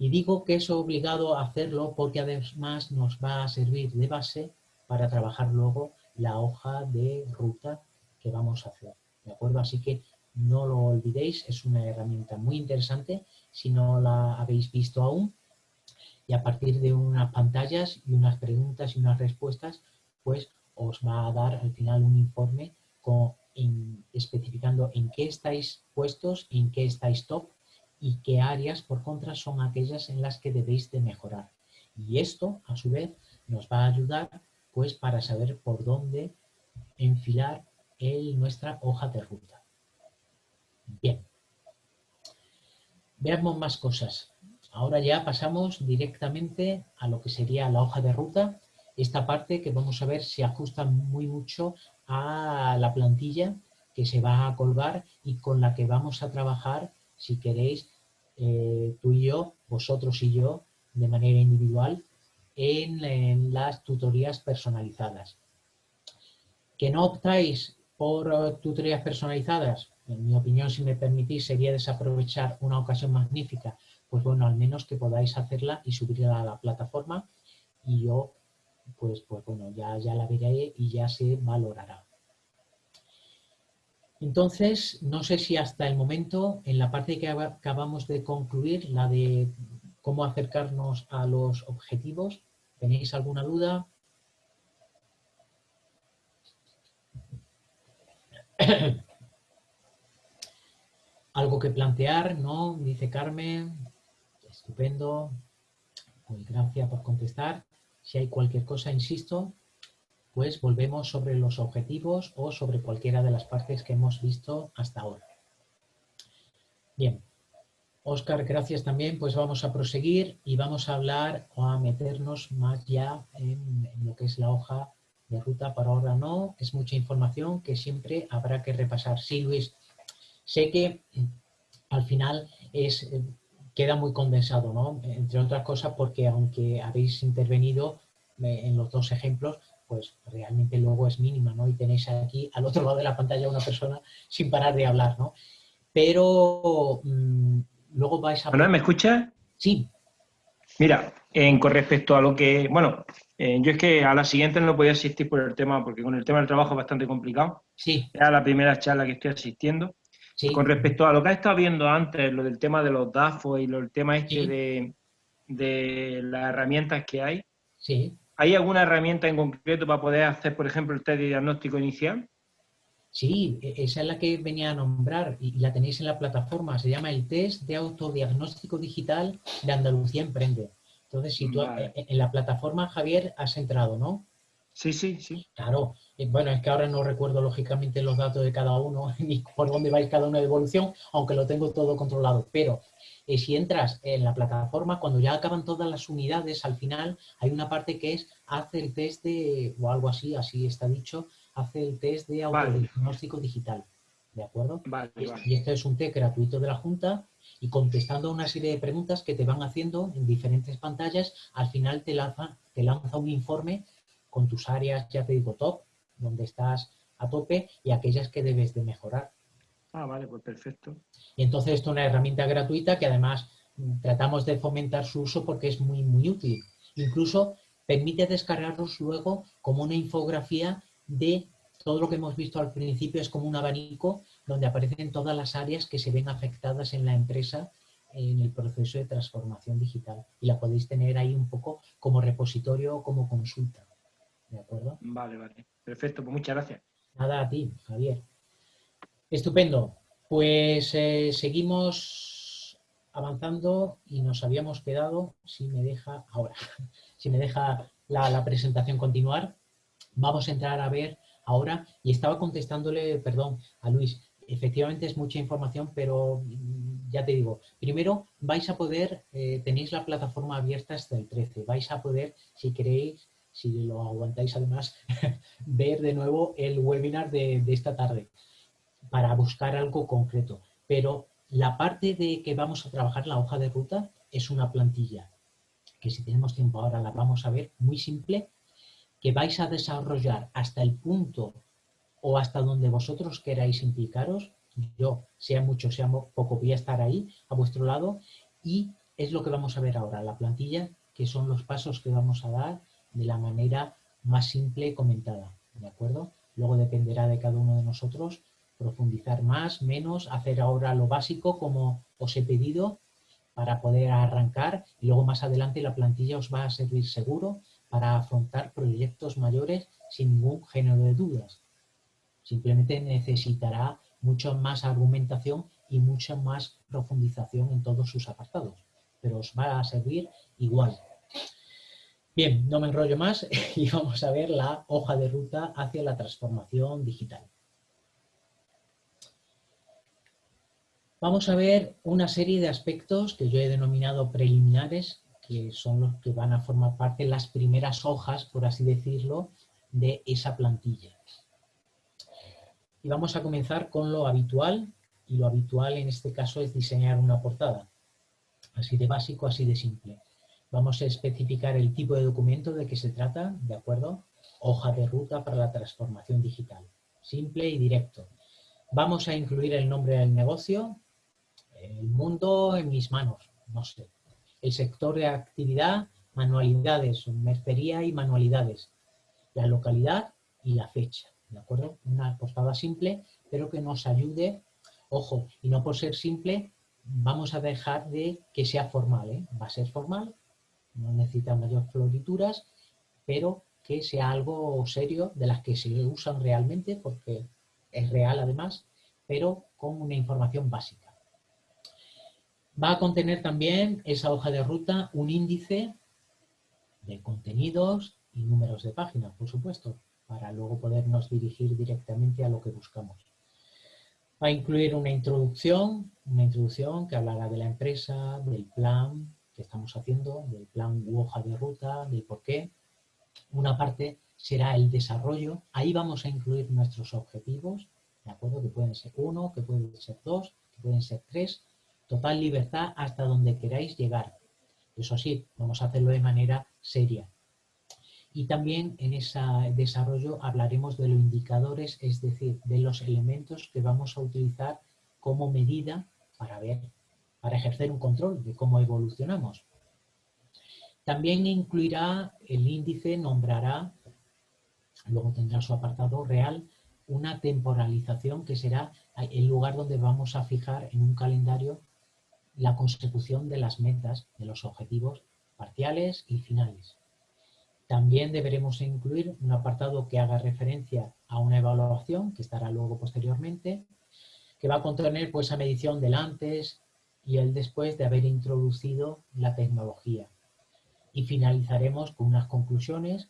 C: Y digo que es obligado a hacerlo porque además nos va a servir de base para trabajar luego la hoja de ruta que vamos a hacer. ¿De acuerdo? Así que no lo olvidéis, es una herramienta muy interesante si no la habéis visto aún. Y a partir de unas pantallas y unas preguntas y unas respuestas, pues os va a dar al final un informe con, especificando en qué estáis puestos, en qué estáis top y qué áreas, por contra, son aquellas en las que debéis de mejorar. Y esto, a su vez, nos va a ayudar pues para saber por dónde enfilar el, nuestra hoja de ruta. Bien. Veamos más cosas. Ahora ya pasamos directamente a lo que sería la hoja de ruta. Esta parte que vamos a ver se ajusta muy mucho a la plantilla que se va a colgar y con la que vamos a trabajar, si queréis, eh, tú y yo, vosotros y yo, de manera individual, en, las tutorías personalizadas. ¿Que no optáis por eh, tutorías personalizadas? En mi opinión, si me permitís, sería desaprovechar una ocasión magnífica. Pues bueno, al menos que podáis hacerla y subirla a la plataforma y yo, pues, pues bueno, ya, ya la veré y ya se valorará. Entonces, no sé si hasta el momento, en la parte que acabamos de concluir, la de cómo acercarnos a los objetivos. ¿Tenéis alguna duda? ¿Algo que plantear? ¿No? Dice Carmen. Estupendo. Pues gracias por contestar. Si hay cualquier cosa, insisto, pues volvemos sobre los objetivos o sobre cualquiera de las partes que hemos visto hasta ahora. Bien, Oscar, gracias también. Pues vamos a proseguir y vamos a hablar o a meternos más ya en, lo que es la hoja de ruta. Para ahora no, es mucha información que siempre habrá que repasar. Sí, Luis, sé que al final es, eh, queda muy condensado, ¿no? Entre otras cosas porque aunque habéis intervenido eh, en los dos ejemplos, pues realmente luego es mínima, ¿no? Y tenéis aquí al otro lado de la pantalla una persona sin parar de hablar, ¿no? Pero mm, luego vais a...
A: ¿me escuchas?
C: Sí.
A: Mira, en, con respecto a lo que... Bueno, eh, yo es que a la siguiente no podía asistir por el tema, porque con el tema del trabajo es bastante complicado.
C: Sí.
A: Era la primera charla que estoy asistiendo. Sí. Con respecto a lo que has estado viendo antes, lo del tema de los DAFO y lo, el tema este de, de las herramientas que hay.
C: Sí.
A: ¿Hay alguna herramienta en concreto para poder hacer, por ejemplo, el test de diagnóstico inicial?
C: Sí, e, esa es la que venía a nombrar y la tenéis en la plataforma. Se llama el test de autodiagnóstico digital de Andalucía Emprende. Entonces, si tú e, en la plataforma, Javier, has entrado, ¿no?
A: Sí, sí, sí.
C: Claro. Bueno, es que ahora no recuerdo lógicamente los datos de cada uno ni por dónde vais cada uno de evolución, aunque lo tengo todo controlado. Pero eh, si entras en la plataforma, cuando ya acaban todas las unidades, al final hay una parte que es hacer el test de, o algo así, así está dicho, hace el test de autodiagnóstico digital. ¿De acuerdo? y, este es un test gratuito de la Junta y contestando una serie de preguntas que te van haciendo en diferentes pantallas, al final te lanza, te lanza un informe con tus áreas, ya te digo, top, donde estás a tope y aquellas que debes de mejorar.
A: Ah, vale, pues perfecto.
C: Y entonces esto es una herramienta gratuita que además mm, tratamos de fomentar su uso porque es muy, muy útil. Incluso permite descargarlos luego como una infografía de todo lo que hemos visto al principio es como un abanico donde aparecen todas las áreas que se ven afectadas en la empresa en el proceso de transformación digital. Y la podéis tener ahí un poco como repositorio o como consulta. ¿De acuerdo?
A: Vale, vale. Perfecto, pues muchas gracias.
C: Nada a ti, Javier. Estupendo. Pues eh, seguimos avanzando y nos habíamos quedado, si me deja, ahora, si me deja la presentación continuar, Vamos a entrar a ver ahora, y estaba contestándole, perdón, a Luis, efectivamente es mucha información, pero ya te digo, primero vais a poder, eh, tenéis la plataforma abierta hasta el 13, vais a poder, si queréis, si lo aguantáis además, ver de nuevo el webinar de, esta tarde para buscar algo concreto. Pero la parte de que vamos a trabajar la hoja de ruta es una plantilla, que si tenemos tiempo ahora la vamos a ver, muy simple, que vais a desarrollar hasta el punto o hasta donde vosotros queráis implicaros yo, sea mucho, sea poco, voy a estar ahí a vuestro lado y es lo que vamos a ver ahora, la plantilla, que son los pasos que vamos a dar de la manera más simple comentada, ¿de acuerdo? Luego dependerá de cada uno de nosotros profundizar más, menos, hacer ahora lo básico como os he pedido para poder arrancar y luego más adelante la plantilla os va a servir seguro para afrontar proyectos mayores sin ningún género de dudas. Simplemente necesitará mucha más argumentación y mucha más profundización en todos sus apartados, pero os va a servir igual. Bien, no me enrollo más y vamos a ver la hoja de ruta hacia la transformación digital. Vamos a ver una serie de aspectos que yo he denominado preliminares, que son los que van a formar parte las primeras hojas, por así decirlo, de esa plantilla. Y vamos a comenzar con lo habitual, y lo habitual en este caso es diseñar una portada. Así de básico, así de simple. Vamos a especificar el tipo de documento de que se trata, ¿de acuerdo? Hoja de ruta para la transformación digital. Simple y directo. Vamos a incluir el nombre del negocio, el mundo en mis manos, no sé. El sector de actividad, manualidades, mercería y manualidades. La localidad y la fecha. ¿de acuerdo? Una portada simple, pero que nos ayude, ojo, y no por ser simple, vamos a dejar de que sea formal, ¿eh? Va a ser formal, no necesita mayores florituras, pero que sea algo serio, de las que se usan realmente, porque es real además, pero con una información básica. Va a contener también esa hoja de ruta un índice de contenidos y números de páginas, por supuesto, para luego podernos dirigir directamente a lo que buscamos. Va a incluir una introducción, una introducción que hablará de la empresa, del plan que estamos haciendo, del plan u hoja de ruta, del por qué. Una parte será el desarrollo. Ahí vamos a incluir nuestros objetivos, ¿de acuerdo? Que pueden ser uno, que pueden ser dos, que pueden ser tres. Total libertad hasta donde queráis llegar. Eso sí, vamos a hacerlo de manera seria, y también en ese desarrollo hablaremos de los indicadores, es decir, de los elementos que vamos a utilizar como medida para ver, para ejercer un control de cómo evolucionamos. También incluirá el índice, nombrará, luego tendrá su apartado real, una temporalización que será el lugar donde vamos a fijar en un calendario la consecución de las metas, de los objetivos parciales y finales. También deberemos incluir un apartado que haga referencia a una evaluación, que estará luego posteriormente, que va a contener pues, esa medición del antes y el después de haber introducido la tecnología. Y finalizaremos con unas conclusiones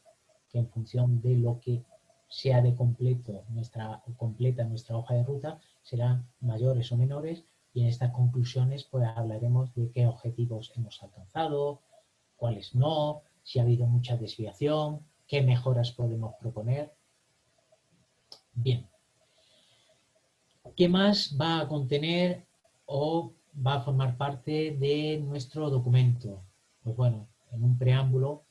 C: que en función de lo que sea de completo nuestra, completa nuestra hoja de ruta serán mayores o menores y en estas conclusiones pues hablaremos de qué objetivos hemos alcanzado, cuáles no, si ha habido mucha desviación, qué mejoras podemos proponer. Bien. ¿Qué más va a contener o va a formar parte de nuestro documento? Pues bueno, en un preámbulo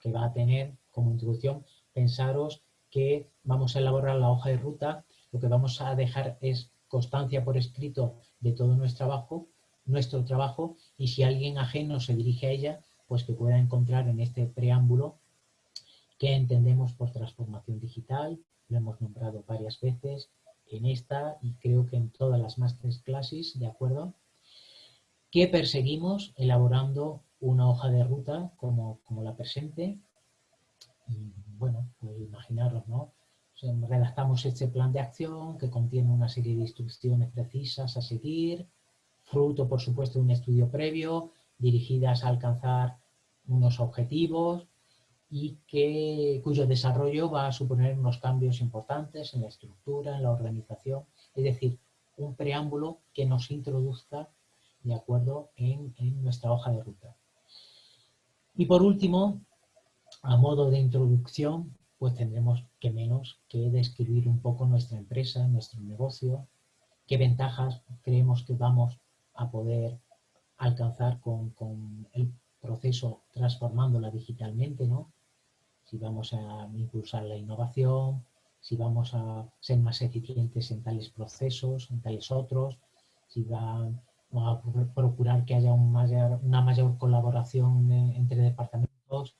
C: que va a tener como introducción, pensaros que vamos a elaborar la hoja de ruta, lo que vamos a dejar es constancia por escrito de todo nuestro trabajo, nuestro trabajo, y si alguien ajeno se dirige a ella, pues que pueda encontrar en este preámbulo que entendemos por transformación digital, lo hemos nombrado varias veces en esta y creo que en todas las masterclasses, ¿de acuerdo? Que perseguimos elaborando una hoja de ruta como, como la presente. Y, bueno, pues imaginaros, ¿no? Redactamos este plan de acción que contiene una serie de instrucciones precisas a seguir, fruto, por supuesto, de un estudio previo, dirigidas a alcanzar unos objetivos y que, cuyo desarrollo va a suponer unos cambios importantes en la estructura, en la organización, es decir, un preámbulo que nos introduzca de acuerdo en, en nuestra hoja de ruta. Y por último, a modo de introducción, pues tendremos que menos que describir un poco nuestra empresa, nuestro negocio, qué ventajas creemos que vamos a poder alcanzar con, el proceso transformándola digitalmente, ¿no? Si vamos a impulsar la innovación, si vamos a ser más eficientes en tales procesos, en tales otros, si vamos a procurar que haya una mayor colaboración entre departamentos,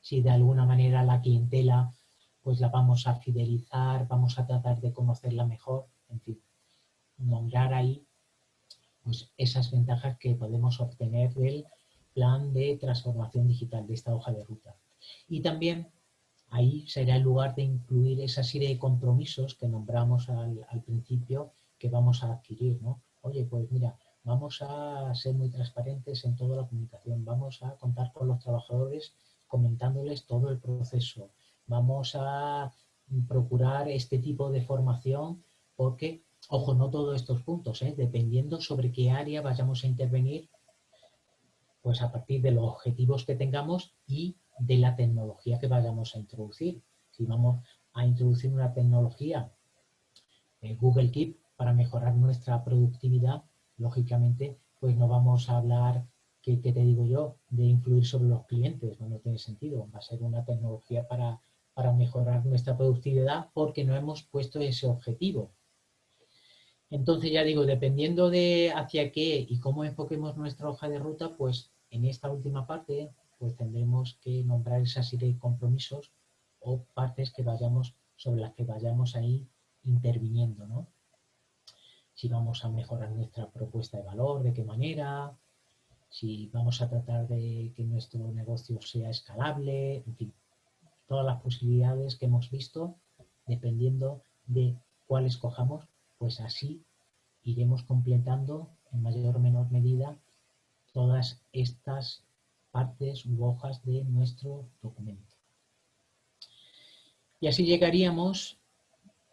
C: si de alguna manera la clientela pues la vamos a fidelizar, vamos a tratar de conocerla mejor, en fin, nombrar ahí pues, esas ventajas que podemos obtener del plan de transformación digital de esta hoja de ruta. Y también ahí será el lugar de incluir esa serie de compromisos que nombramos al, al principio que vamos a adquirir, ¿no? Oye, pues mira, vamos a ser muy transparentes en toda la comunicación, vamos a contar con los trabajadores comentándoles todo el proceso, vamos a procurar este tipo de formación porque Ojo, no todos estos puntos, ¿eh? dependiendo sobre qué área vayamos a intervenir, pues a partir de los objetivos que tengamos y de la tecnología que vayamos a introducir. Si vamos a introducir una tecnología, eh, Google Keep, para mejorar nuestra productividad, lógicamente, pues no vamos a hablar, ¿qué, te digo yo?, de influir sobre los clientes, no tiene sentido. Va a ser una tecnología para, para mejorar nuestra productividad porque no hemos puesto ese objetivo. Entonces ya digo, dependiendo de hacia qué y cómo enfoquemos nuestra hoja de ruta, pues en esta última parte pues tendremos que nombrar esa serie de compromisos o partes que vayamos, sobre las que vayamos ahí interviniendo, ¿no? Si vamos a mejorar nuestra propuesta de valor, de qué manera, si vamos a tratar de que nuestro negocio sea escalable, en fin, todas las posibilidades que hemos visto, dependiendo de cuál escojamos, pues así iremos completando en mayor o menor medida todas estas partes u hojas de nuestro documento. Y así llegaríamos,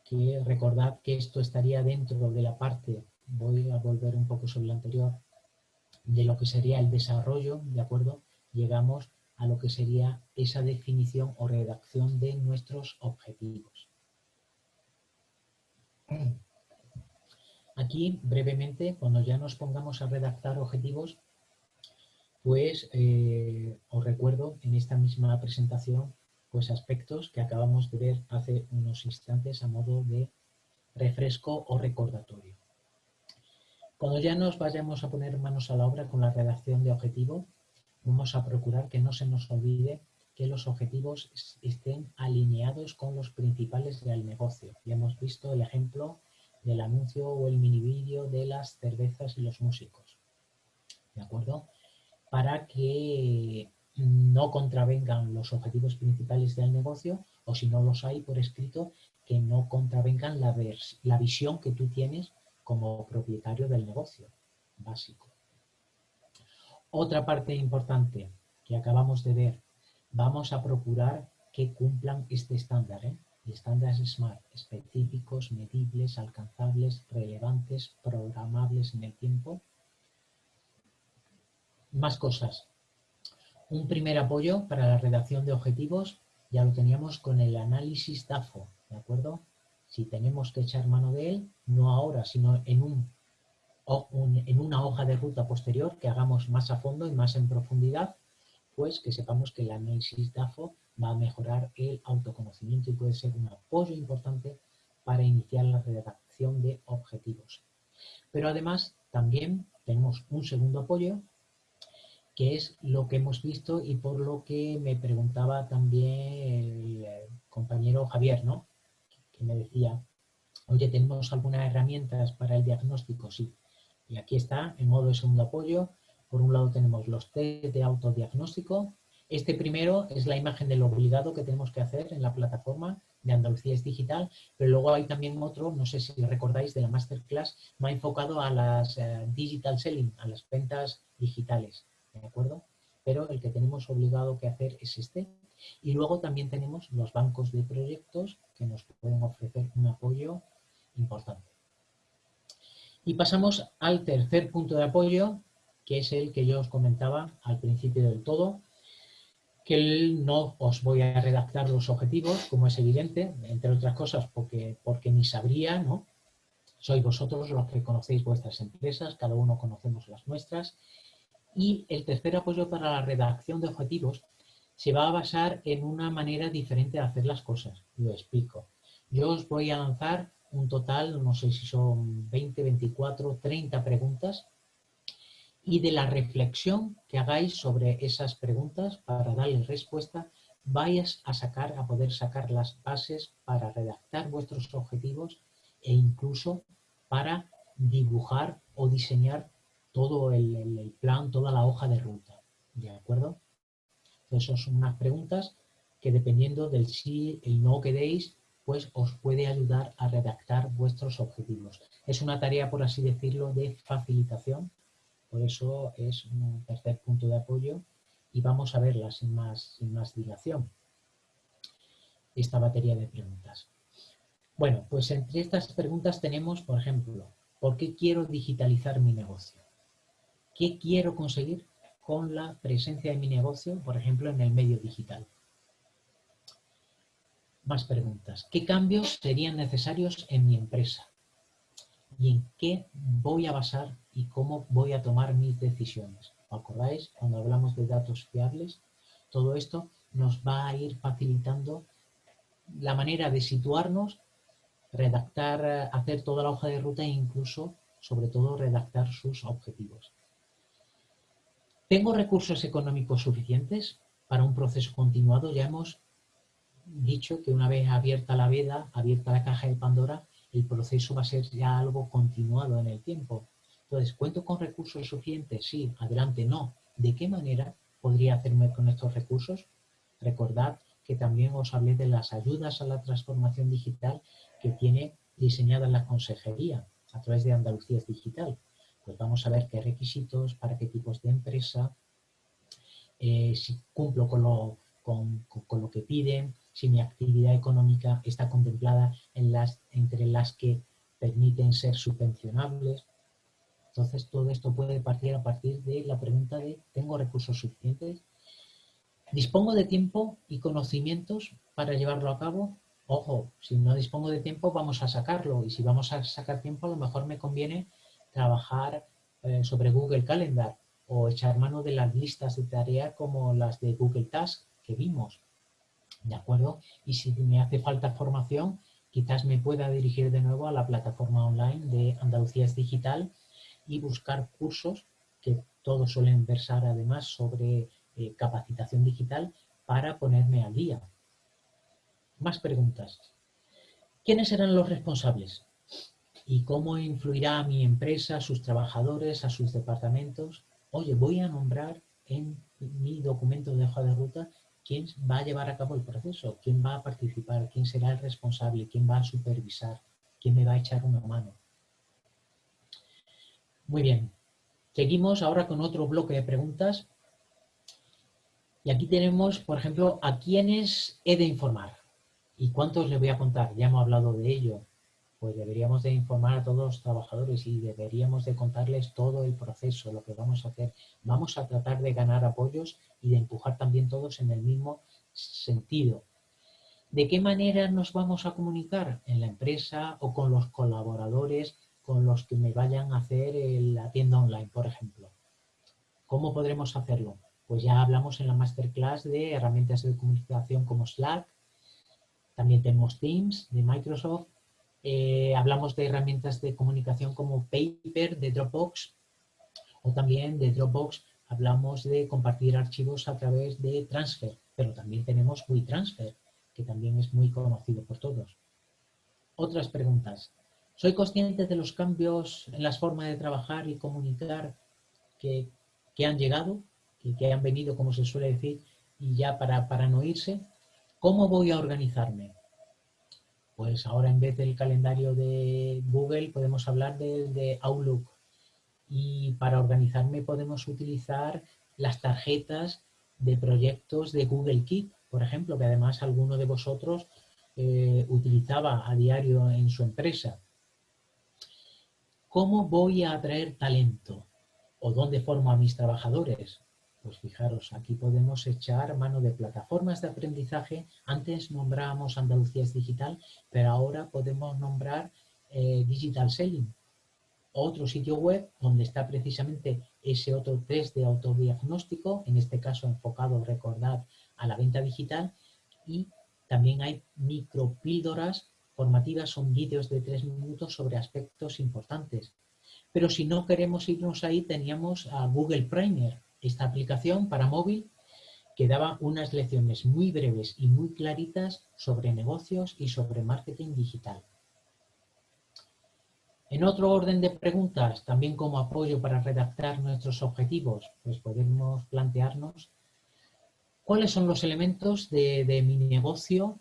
C: que recordad que esto estaría dentro de la parte, voy a volver un poco sobre lo anterior, de lo que sería el desarrollo, ¿de acuerdo? Llegamos a lo que sería esa definición o redacción de nuestros objetivos. Aquí, brevemente, cuando ya nos pongamos a redactar objetivos, pues eh, os recuerdo en esta misma presentación pues aspectos que acabamos de ver hace unos instantes a modo de refresco o recordatorio. Cuando ya nos vayamos a poner manos a la obra con la redacción de objetivo, vamos a procurar que no se nos olvide que los objetivos estén alineados con los principales del negocio. Ya hemos visto el ejemplo del anuncio o el mini vídeo de las cervezas y los músicos. ¿De acuerdo? Para que no contravengan los objetivos principales del negocio o si no los hay por escrito, que no contravengan la, la visión que tú tienes como propietario del negocio básico. Otra parte importante que acabamos de ver, vamos a procurar que cumplan este estándar. ¿eh? estándares SMART, específicos, medibles, alcanzables, relevantes, programables en el tiempo. Más cosas. Un primer apoyo para la redacción de objetivos ya lo teníamos con el análisis DAFO, ¿de acuerdo? Si tenemos que echar mano de él, no ahora, sino en, un, en una hoja de ruta posterior que hagamos más a fondo y más en profundidad, pues que sepamos que el análisis DAFO va a mejorar el autoconocimiento y puede ser un apoyo importante para iniciar la redacción de objetivos. Pero además también tenemos un segundo apoyo que es lo que hemos visto y por lo que me preguntaba también el compañero Javier, ¿no? Que me decía, oye, ¿tenemos algunas herramientas para el diagnóstico? Sí. Y aquí está, en modo de segundo apoyo. Por un lado tenemos los test de autodiagnóstico, este primero es la imagen del obligado que tenemos que hacer en la plataforma de Andalucía es Digital, pero luego hay también otro, no sé si recordáis, de la Masterclass, más enfocado a las eh, digital selling, a las ventas digitales, ¿de acuerdo? Pero el que tenemos obligado que hacer es este, Y luego también tenemos los bancos de proyectos que nos pueden ofrecer un apoyo importante. Y pasamos al tercer punto de apoyo, que es el que yo os comentaba al principio del todo, que no os voy a redactar los objetivos, como es evidente, entre otras cosas porque, porque ni sabría, ¿no? Sois vosotros los que conocéis vuestras empresas, cada uno conocemos las nuestras. Y el tercer apoyo para la redacción de objetivos se va a basar en una manera diferente de hacer las cosas. Lo explico. Yo os voy a lanzar un total, no sé si son 20, 24, 30 preguntas y de la reflexión que hagáis sobre esas preguntas para darles respuesta, vayas a sacar, a poder sacar las bases para redactar vuestros objetivos e incluso para dibujar o diseñar todo el, el plan, toda la hoja de ruta. ¿De acuerdo? Entonces son unas preguntas que dependiendo del sí, el no que deis, pues os puede ayudar a redactar vuestros objetivos. Es una tarea, por así decirlo, de facilitación, por eso es un tercer punto de apoyo y vamos a verla sin más, sin más dilación, esta batería de preguntas. Bueno, pues entre estas preguntas tenemos, por ejemplo, ¿por qué quiero digitalizar mi negocio? ¿Qué quiero conseguir con la presencia de mi negocio, por ejemplo, en el medio digital. Más preguntas. ¿Qué cambios serían necesarios en mi empresa? ¿Y en qué voy a basar y cómo voy a tomar mis decisiones? ¿Os acordáis? Cuando hablamos de datos fiables, todo esto nos va a ir facilitando la manera de situarnos, redactar, hacer toda la hoja de ruta e incluso, sobre todo, redactar sus objetivos. ¿Tengo recursos económicos suficientes para un proceso continuado? Ya hemos dicho que una vez abierta la veda, abierta la caja de Pandora, el proceso va a ser ya algo continuado en el tiempo. Entonces, ¿cuento con recursos suficientes? Sí, adelante, no. ¿De qué manera podría hacerme con estos recursos? Recordad que también os hablé de las ayudas a la transformación digital que tiene diseñada la consejería a través de Andalucía Digital pues vamos a ver qué requisitos, para qué tipos de empresa, eh, si cumplo con lo, con, lo, que piden, si mi actividad económica está contemplada entre las que permiten ser subvencionables. Entonces todo esto puede partir a partir de la pregunta de ¿tengo recursos suficientes? ¿Dispongo de tiempo y conocimientos para llevarlo a cabo? Ojo, si no dispongo de tiempo vamos a sacarlo y si vamos a sacar tiempo a lo mejor me conviene trabajar eh, sobre Google Calendar o echar mano de las listas de tarea como las de Google Task que vimos. ¿De acuerdo? Y si me hace falta formación, quizás me pueda dirigir de nuevo a la plataforma online de Andalucía Digital y buscar cursos que todos suelen versar además sobre eh, capacitación digital para ponerme al día. Más preguntas. ¿Quiénes serán los responsables? ¿Y cómo influirá a mi empresa, a sus trabajadores, a sus departamentos? Oye, voy a nombrar en mi documento de hoja de ruta quién va a llevar a cabo el proceso, quién va a participar, quién será el responsable, quién va a supervisar, quién me va a echar una mano. Muy bien, seguimos ahora con otro bloque de preguntas. Y aquí tenemos, por ejemplo, a quiénes he de informar y cuántos les voy a contar. Ya hemos hablado de ello pues deberíamos de informar a todos los trabajadores y deberíamos de contarles todo el proceso, lo que vamos a hacer. Vamos a tratar de ganar apoyos y de empujar también todos en el mismo sentido. ¿De qué manera nos vamos a comunicar? En la empresa o con los colaboradores con los que me vayan a hacer la tienda online, por ejemplo. ¿Cómo podremos hacerlo? Pues ya hablamos en la masterclass de herramientas de comunicación como Slack, también tenemos Teams de Microsoft eh, hablamos de herramientas de comunicación como Paper de Dropbox o también de Dropbox hablamos de compartir archivos a través de Transfer, pero también tenemos WeTransfer, que también es muy conocido por todos. Otras preguntas. ¿Soy consciente de los cambios en las formas de trabajar y comunicar que, han llegado, que, que, han venido, como se suele decir, y ya para, para no irse? ¿Cómo voy a organizarme? Pues ahora en vez del calendario de Google podemos hablar del de Outlook. Y para organizarme podemos utilizar las tarjetas de proyectos de Google Keep, por ejemplo, que además alguno de vosotros eh, utilizaba a diario en su empresa. ¿Cómo voy a atraer talento? ¿O dónde formo a mis trabajadores? Pues fijaros, aquí podemos echar mano de plataformas de aprendizaje. Antes nombrábamos Andalucía es Digital, pero ahora podemos nombrar eh, Digital Selling. Otro sitio web donde está precisamente ese otro test de autodiagnóstico, en este caso enfocado, recordad, a la venta digital. Y también hay micropíldoras formativas, son vídeos de tres minutos sobre aspectos importantes. Pero si no queremos irnos ahí, teníamos a Google Primer, esta aplicación para móvil que daba unas lecciones muy breves y muy claritas sobre negocios y sobre marketing digital. En otro orden de preguntas, también como apoyo para redactar nuestros objetivos, pues podemos plantearnos cuáles son los elementos de, mi negocio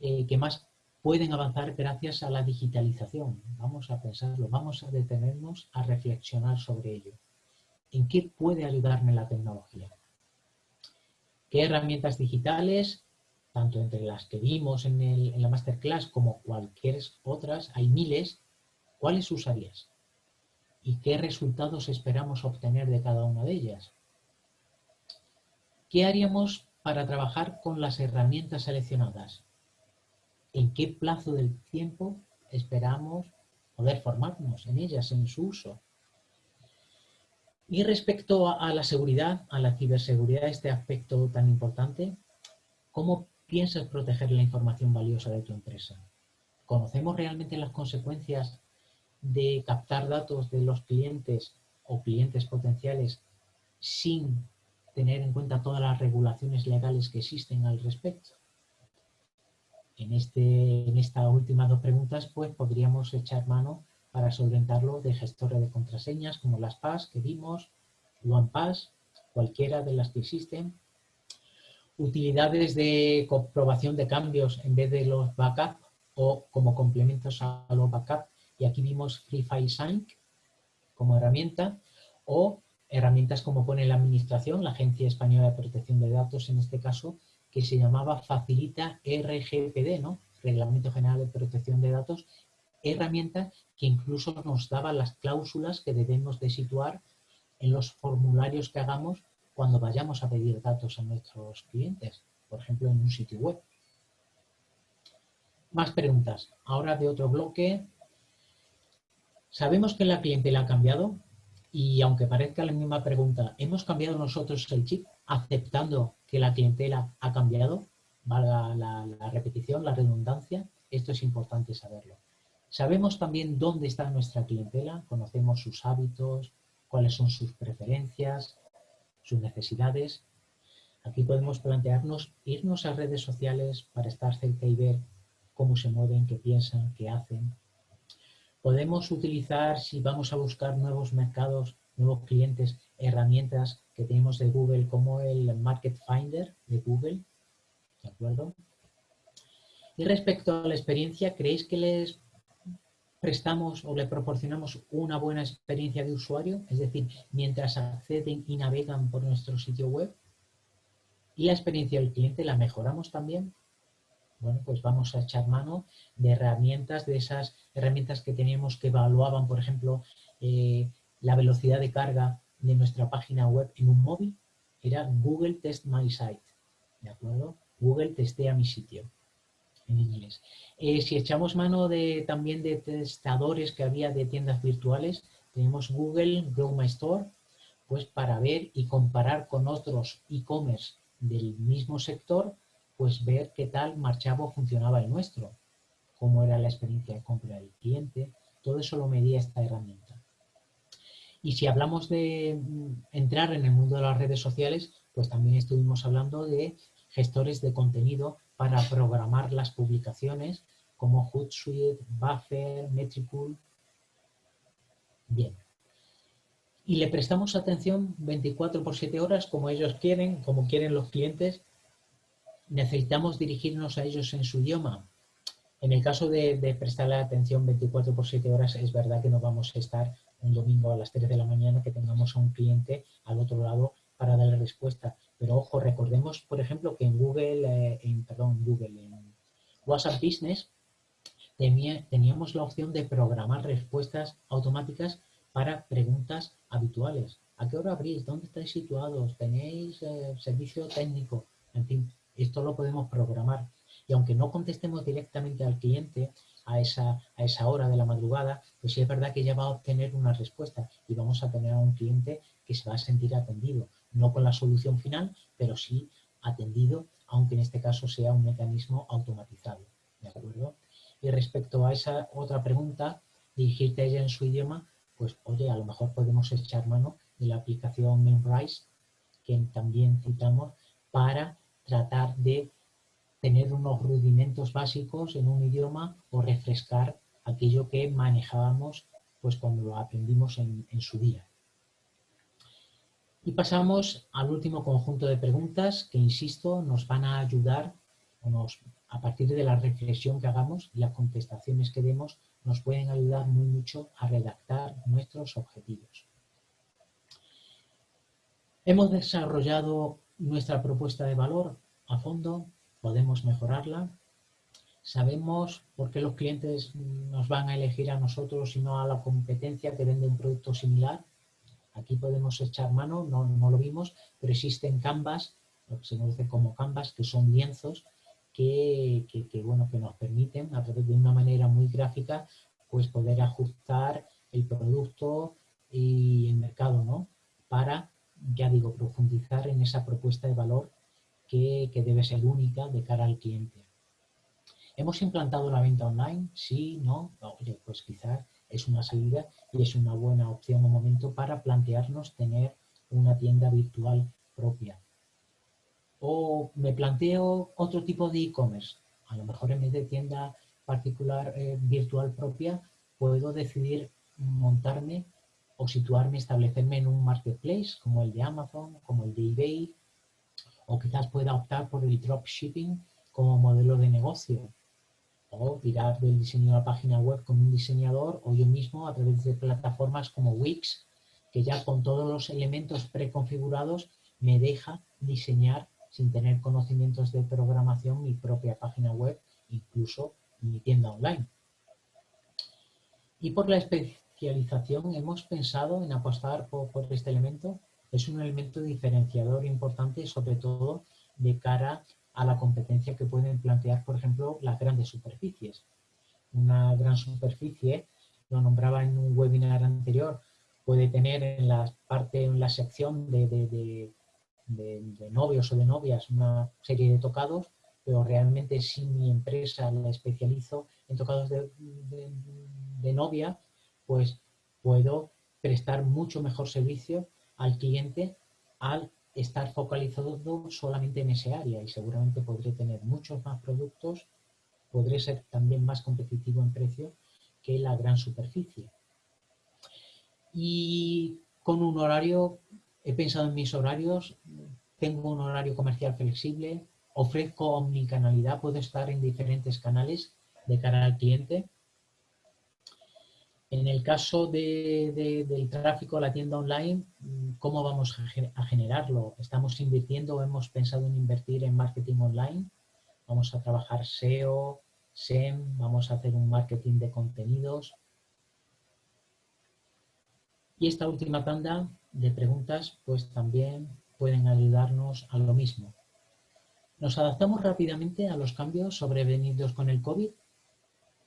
C: eh, que más pueden avanzar gracias a la digitalización. Vamos a pensarlo, vamos a detenernos a reflexionar sobre ello. ¿En qué puede ayudarme la tecnología? ¿Qué herramientas digitales, tanto entre las que vimos en, la masterclass como cualquier otras, hay miles, ¿cuáles usarías? ¿Y qué resultados esperamos obtener de cada una de ellas? ¿Qué haríamos para trabajar con las herramientas seleccionadas? ¿En qué plazo del tiempo esperamos poder formarnos en ellas, en su uso? Y respecto a, la seguridad, a la ciberseguridad, este aspecto tan importante, ¿cómo piensas proteger la información valiosa de tu empresa? ¿Conocemos realmente las consecuencias de captar datos de los clientes o clientes potenciales sin tener en cuenta todas las regulaciones legales que existen al respecto? En, este, en estas últimas dos preguntas, pues podríamos echar mano para solventarlo de gestores de contraseñas como las PAS que vimos, OnePass, cualquiera de las que existen, utilidades de comprobación de cambios en vez de los backup o como complementos a los backup, y aquí vimos Free File Sync como herramienta, o herramientas como pone la Administración, la Agencia Española de Protección de Datos en este caso, que se llamaba Facilita RGPD, ¿no? Reglamento General de Protección de Datos, herramienta que incluso nos daba las cláusulas que debemos de situar en los formularios que hagamos cuando vayamos a pedir datos a nuestros clientes, por ejemplo en un sitio web. Más preguntas. Ahora de otro bloque. ¿Sabemos que la clientela ha cambiado? Y aunque parezca la misma pregunta, ¿hemos cambiado nosotros el chip aceptando que la clientela ha cambiado? Valga la, la repetición, la redundancia. Esto es importante saberlo. Sabemos también dónde está nuestra clientela, conocemos sus hábitos, cuáles son sus preferencias, sus necesidades. Aquí podemos plantearnos irnos a redes sociales para estar cerca y ver cómo se mueven, qué piensan, qué hacen. Podemos utilizar, si vamos a buscar nuevos mercados, nuevos clientes, herramientas que tenemos de Google como el Market Finder de Google. ¿De acuerdo? Y respecto a la experiencia, ¿creéis que les prestamos o le proporcionamos una buena experiencia de usuario, es decir, mientras acceden y navegan por nuestro sitio web. Y la experiencia del cliente la mejoramos también. Bueno, pues vamos a echar mano de herramientas, de esas herramientas que teníamos que evaluaban, por ejemplo, eh, la velocidad de carga de nuestra página web en un móvil. Era Google Test My Site, ¿de acuerdo? Google testea mi sitio en inglés. Eh, si echamos mano de, también de testadores que había de tiendas virtuales, tenemos Google Grow My Store, pues para ver y comparar con otros e-commerce del mismo sector, pues ver qué tal marchaba o funcionaba el nuestro, cómo era la experiencia de compra del cliente, todo eso lo medía esta herramienta. Y si hablamos de mm, entrar en el mundo de las redes sociales, pues también estuvimos hablando de gestores de contenido para programar las publicaciones como Hootsuite, Buffer, Metricool. Bien. Y le prestamos atención 24 por 7 horas como ellos quieren, como quieren los clientes. Necesitamos dirigirnos a ellos en su idioma. En el caso de, de prestarle atención 24 por 7 horas, es verdad que no vamos a estar un domingo a las 3 de la mañana que tengamos a un cliente al otro lado para darle respuesta. Pero ojo, recordemos, por ejemplo, que en Google, eh, en, perdón, Google, en WhatsApp Business, teníamos la opción de programar respuestas automáticas para preguntas habituales. ¿A qué hora abrís? ¿Dónde estáis situados? ¿Tenéis eh, servicio técnico? En fin, esto lo podemos programar. Y aunque no contestemos directamente al cliente a esa, a esa hora de la madrugada, pues sí es verdad que ya va a obtener una respuesta y vamos a tener a un cliente que se va a sentir atendido, no con la solución final, pero sí atendido, aunque en este caso sea un mecanismo automatizado. ¿De acuerdo? Y respecto a esa otra pregunta, dirigirte a ella en su idioma, pues oye, a lo mejor podemos echar mano de la aplicación Memrise, que también citamos, para tratar de tener unos rudimentos básicos en un idioma o refrescar aquello que manejábamos pues cuando lo aprendimos en, su día. Y pasamos al último conjunto de preguntas que, insisto, nos van a ayudar, a partir de la reflexión que hagamos y las contestaciones que demos, nos pueden ayudar muy mucho a redactar nuestros objetivos. Hemos desarrollado nuestra propuesta de valor a fondo, podemos mejorarla. Sabemos por qué los clientes nos van a elegir a nosotros y no a la competencia que vende un producto similar. Aquí podemos echar mano, no, lo vimos, pero existen canvas, lo que se conoce como canvas, que son lienzos que, bueno, que nos permiten, a través de una manera muy gráfica, pues poder ajustar el producto y el mercado, ¿no? Para, ya digo, profundizar en esa propuesta de valor que, debe ser única de cara al cliente. ¿Hemos implantado la venta online? Sí, no. Oye, pues quizás es una salida y es una buena opción o momento para plantearnos tener una tienda virtual propia. O me planteo otro tipo de e-commerce. A lo mejor en vez de tienda particular eh, virtual propia, puedo decidir montarme o situarme, establecerme en un marketplace como el de Amazon, como el de eBay, o quizás pueda optar por el dropshipping como modelo de negocio o tirar del diseño de la página web con un diseñador o yo mismo a través de plataformas como Wix que ya con todos los elementos preconfigurados me deja diseñar sin tener conocimientos de programación mi propia página web, incluso mi tienda online. Y por la especialización hemos pensado en apostar por este elemento es un elemento diferenciador importante, sobre todo de cara a la competencia que pueden plantear, por ejemplo, las grandes superficies. Una gran superficie, lo nombraba en un webinar anterior, puede tener en la parte, en la sección de, de, novios o de novias una serie de tocados, pero realmente si mi empresa la especializo en tocados de novia, pues puedo prestar mucho mejor servicio al cliente al estar focalizado solamente en ese área y seguramente podré tener muchos más productos, podré ser también más competitivo en precio que la gran superficie. Y con un horario, he pensado en mis horarios, tengo un horario comercial flexible, ofrezco omnicanalidad, puedo estar en diferentes canales de cara al cliente en el caso del tráfico a la tienda online, ¿cómo vamos a, generarlo? ¿Estamos invirtiendo o hemos pensado en invertir en marketing online? ¿Vamos a trabajar SEO, SEM? ¿Vamos a hacer un marketing de contenidos? Y esta última tanda de preguntas pues también pueden ayudarnos a lo mismo. ¿Nos adaptamos rápidamente a los cambios sobrevenidos con el COVID?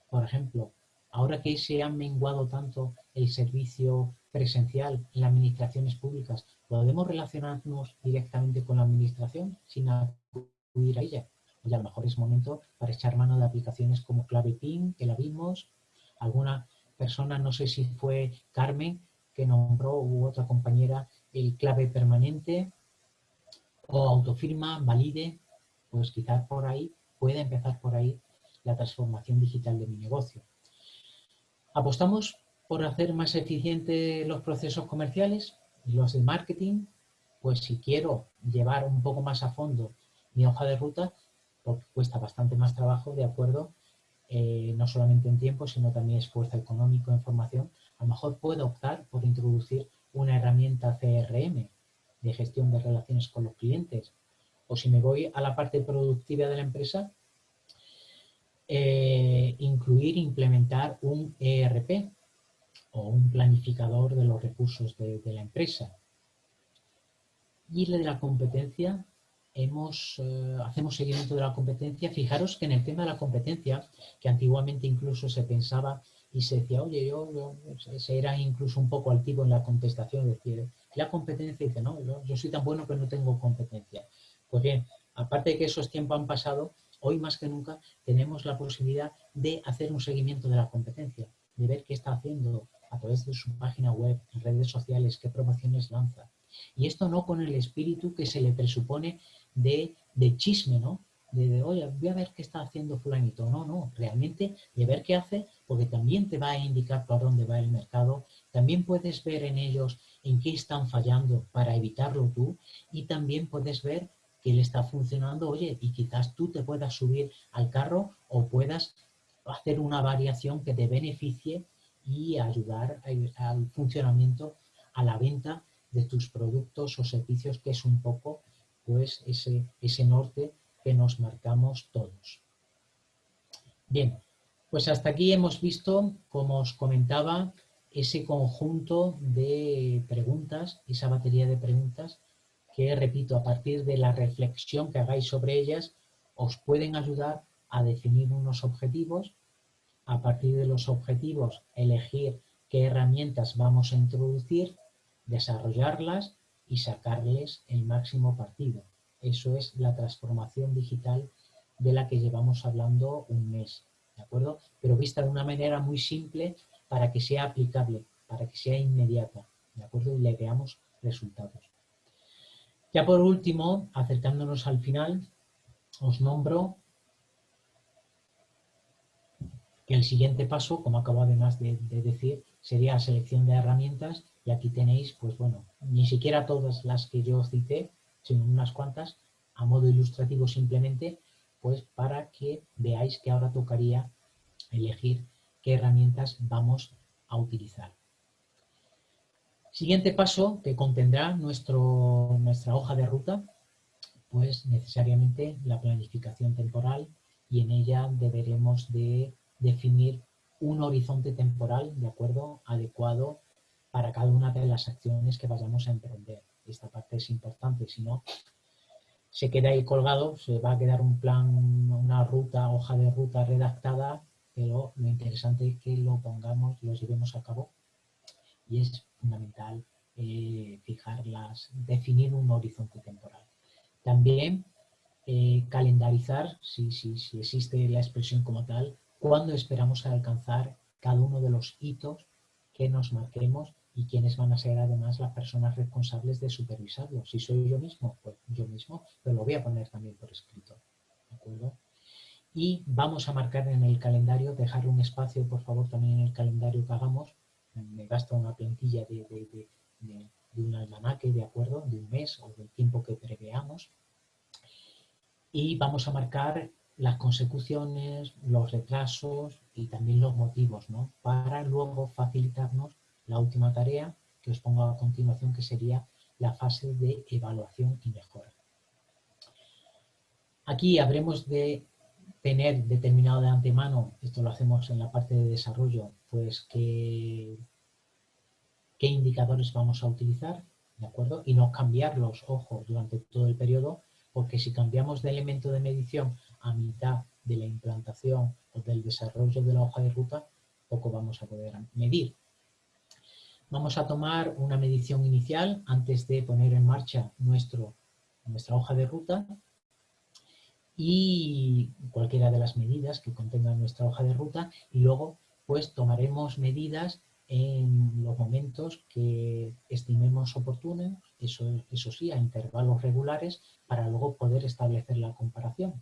C: Por ejemplo, ahora que se ha menguado tanto el servicio presencial en las administraciones públicas, ¿podemos relacionarnos directamente con la administración sin acudir a ella? Y a lo mejor es momento para echar mano de aplicaciones como Clave PIN, que la vimos, alguna persona, no sé si fue Carmen, que nombró, u otra compañera, el clave permanente, o autofirma, valide, pues quizás por ahí, puede empezar por ahí la transformación digital de mi negocio. Apostamos por hacer más eficientes los procesos comerciales y los de marketing, pues si quiero llevar un poco más a fondo mi hoja de ruta, porque cuesta bastante más trabajo, de acuerdo, eh, no solamente en tiempo, sino también esfuerzo económico en formación, a lo mejor puedo optar por introducir una herramienta CRM, de gestión de relaciones con los clientes. O si me voy a la parte productiva de la empresa, eh, incluir, implementar un ERP o un planificador de los recursos de, la empresa. Y de la competencia, hemos, eh, hacemos seguimiento de la competencia. Fijaros que en el tema de la competencia, que antiguamente incluso se pensaba y se decía, oye, yo, se era incluso un poco altivo en la contestación, decir, la competencia, dice, no, yo, soy tan bueno que no tengo competencia. Pues bien, aparte de que esos tiempos han pasado, hoy más que nunca tenemos la posibilidad de hacer un seguimiento de la competencia, de ver qué está haciendo a través de su página web, en redes sociales, qué promociones lanza. Y esto no con el espíritu que se le presupone de, de chisme, ¿no? de, oye, voy a ver qué está haciendo fulanito. No, no, realmente de ver qué hace, porque también te va a indicar por dónde va el mercado, también puedes ver en ellos en qué están fallando para evitarlo tú y también puedes ver que le está funcionando, oye, y quizás tú te puedas subir al carro o puedas hacer una variación que te beneficie y ayudar al funcionamiento, a la venta de tus productos o servicios, que es un poco pues ese, ese norte que nos marcamos todos. Bien, pues hasta aquí hemos visto, como os comentaba, ese conjunto de preguntas, esa batería de preguntas que, repito, a partir de la reflexión que hagáis sobre ellas, os pueden ayudar a definir unos objetivos, a partir de los objetivos elegir qué herramientas vamos a introducir, desarrollarlas y sacarles el máximo partido. Eso es la transformación digital de la que llevamos hablando un mes, ¿de acuerdo? Pero vista de una manera muy simple para que sea aplicable, para que sea inmediata, ¿de acuerdo? Y le veamos resultados. Ya por último, acercándonos al final, os nombro que el siguiente paso, como acabo además de, de decir, sería la selección de herramientas y aquí tenéis, pues bueno, ni siquiera todas las que yo cité, sino unas cuantas, a modo ilustrativo simplemente, pues para que veáis que ahora tocaría elegir qué herramientas vamos a utilizar. Siguiente paso que contendrá nuestro, nuestra hoja de ruta, pues necesariamente la planificación temporal y en ella deberemos de definir un horizonte temporal, de acuerdo, adecuado para cada una de las acciones que vayamos a emprender. Esta parte es importante, si no, se queda ahí colgado, se va a quedar un plan, una ruta, hoja de ruta redactada, pero lo interesante es que lo pongamos, lo llevemos a cabo y es fundamental eh, fijarlas, definir un horizonte temporal. También eh, calendarizar, si, existe la expresión como tal, cuándo esperamos alcanzar cada uno de los hitos que nos marquemos y quiénes van a ser además las personas responsables de supervisarlo. Si soy yo mismo, pues yo mismo, pero lo voy a poner también por escrito. ¿De acuerdo? Y vamos a marcar en el calendario, dejar un espacio, por favor, también en el calendario que hagamos. Me gasta una plantilla de, de, de, un almanaque, ¿de acuerdo? De un mes o del tiempo que preveamos. Y vamos a marcar las consecuciones, los retrasos y también los motivos, ¿no? Para luego facilitarnos la última tarea que os pongo a continuación, que sería la fase de evaluación y mejora. Aquí habremos de tener determinado de antemano, esto lo hacemos en la parte de desarrollo, pues qué, qué indicadores vamos a utilizar, ¿de acuerdo? Y no cambiarlos, ojo, durante todo el periodo, porque si cambiamos de elemento de medición a mitad de la implantación o del desarrollo de la hoja de ruta, poco vamos a poder medir. Vamos a tomar una medición inicial antes de poner en marcha nuestro, nuestra hoja de ruta y cualquiera de las medidas que contenga nuestra hoja de ruta y luego pues tomaremos medidas en los momentos que estimemos oportunos, eso, eso sí, a intervalos regulares, para luego poder establecer la comparación.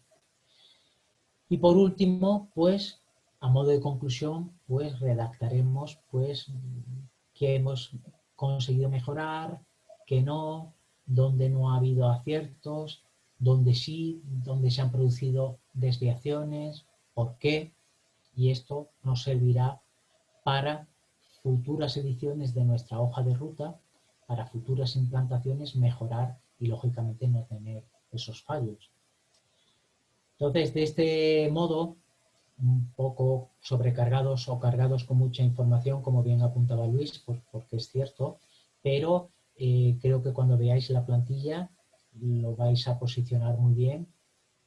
C: Y por último, pues, a modo de conclusión, pues redactaremos pues que hemos conseguido mejorar, que no, donde no ha habido aciertos, donde sí, donde se han producido desviaciones, por qué, y esto nos servirá para futuras ediciones de nuestra hoja de ruta para futuras implantaciones mejorar y lógicamente no tener esos fallos. Entonces, de este modo, un poco sobrecargados o cargados con mucha información, como bien apuntaba Luis, porque es cierto, pero eh, creo que cuando veáis la plantilla lo vais a posicionar muy bien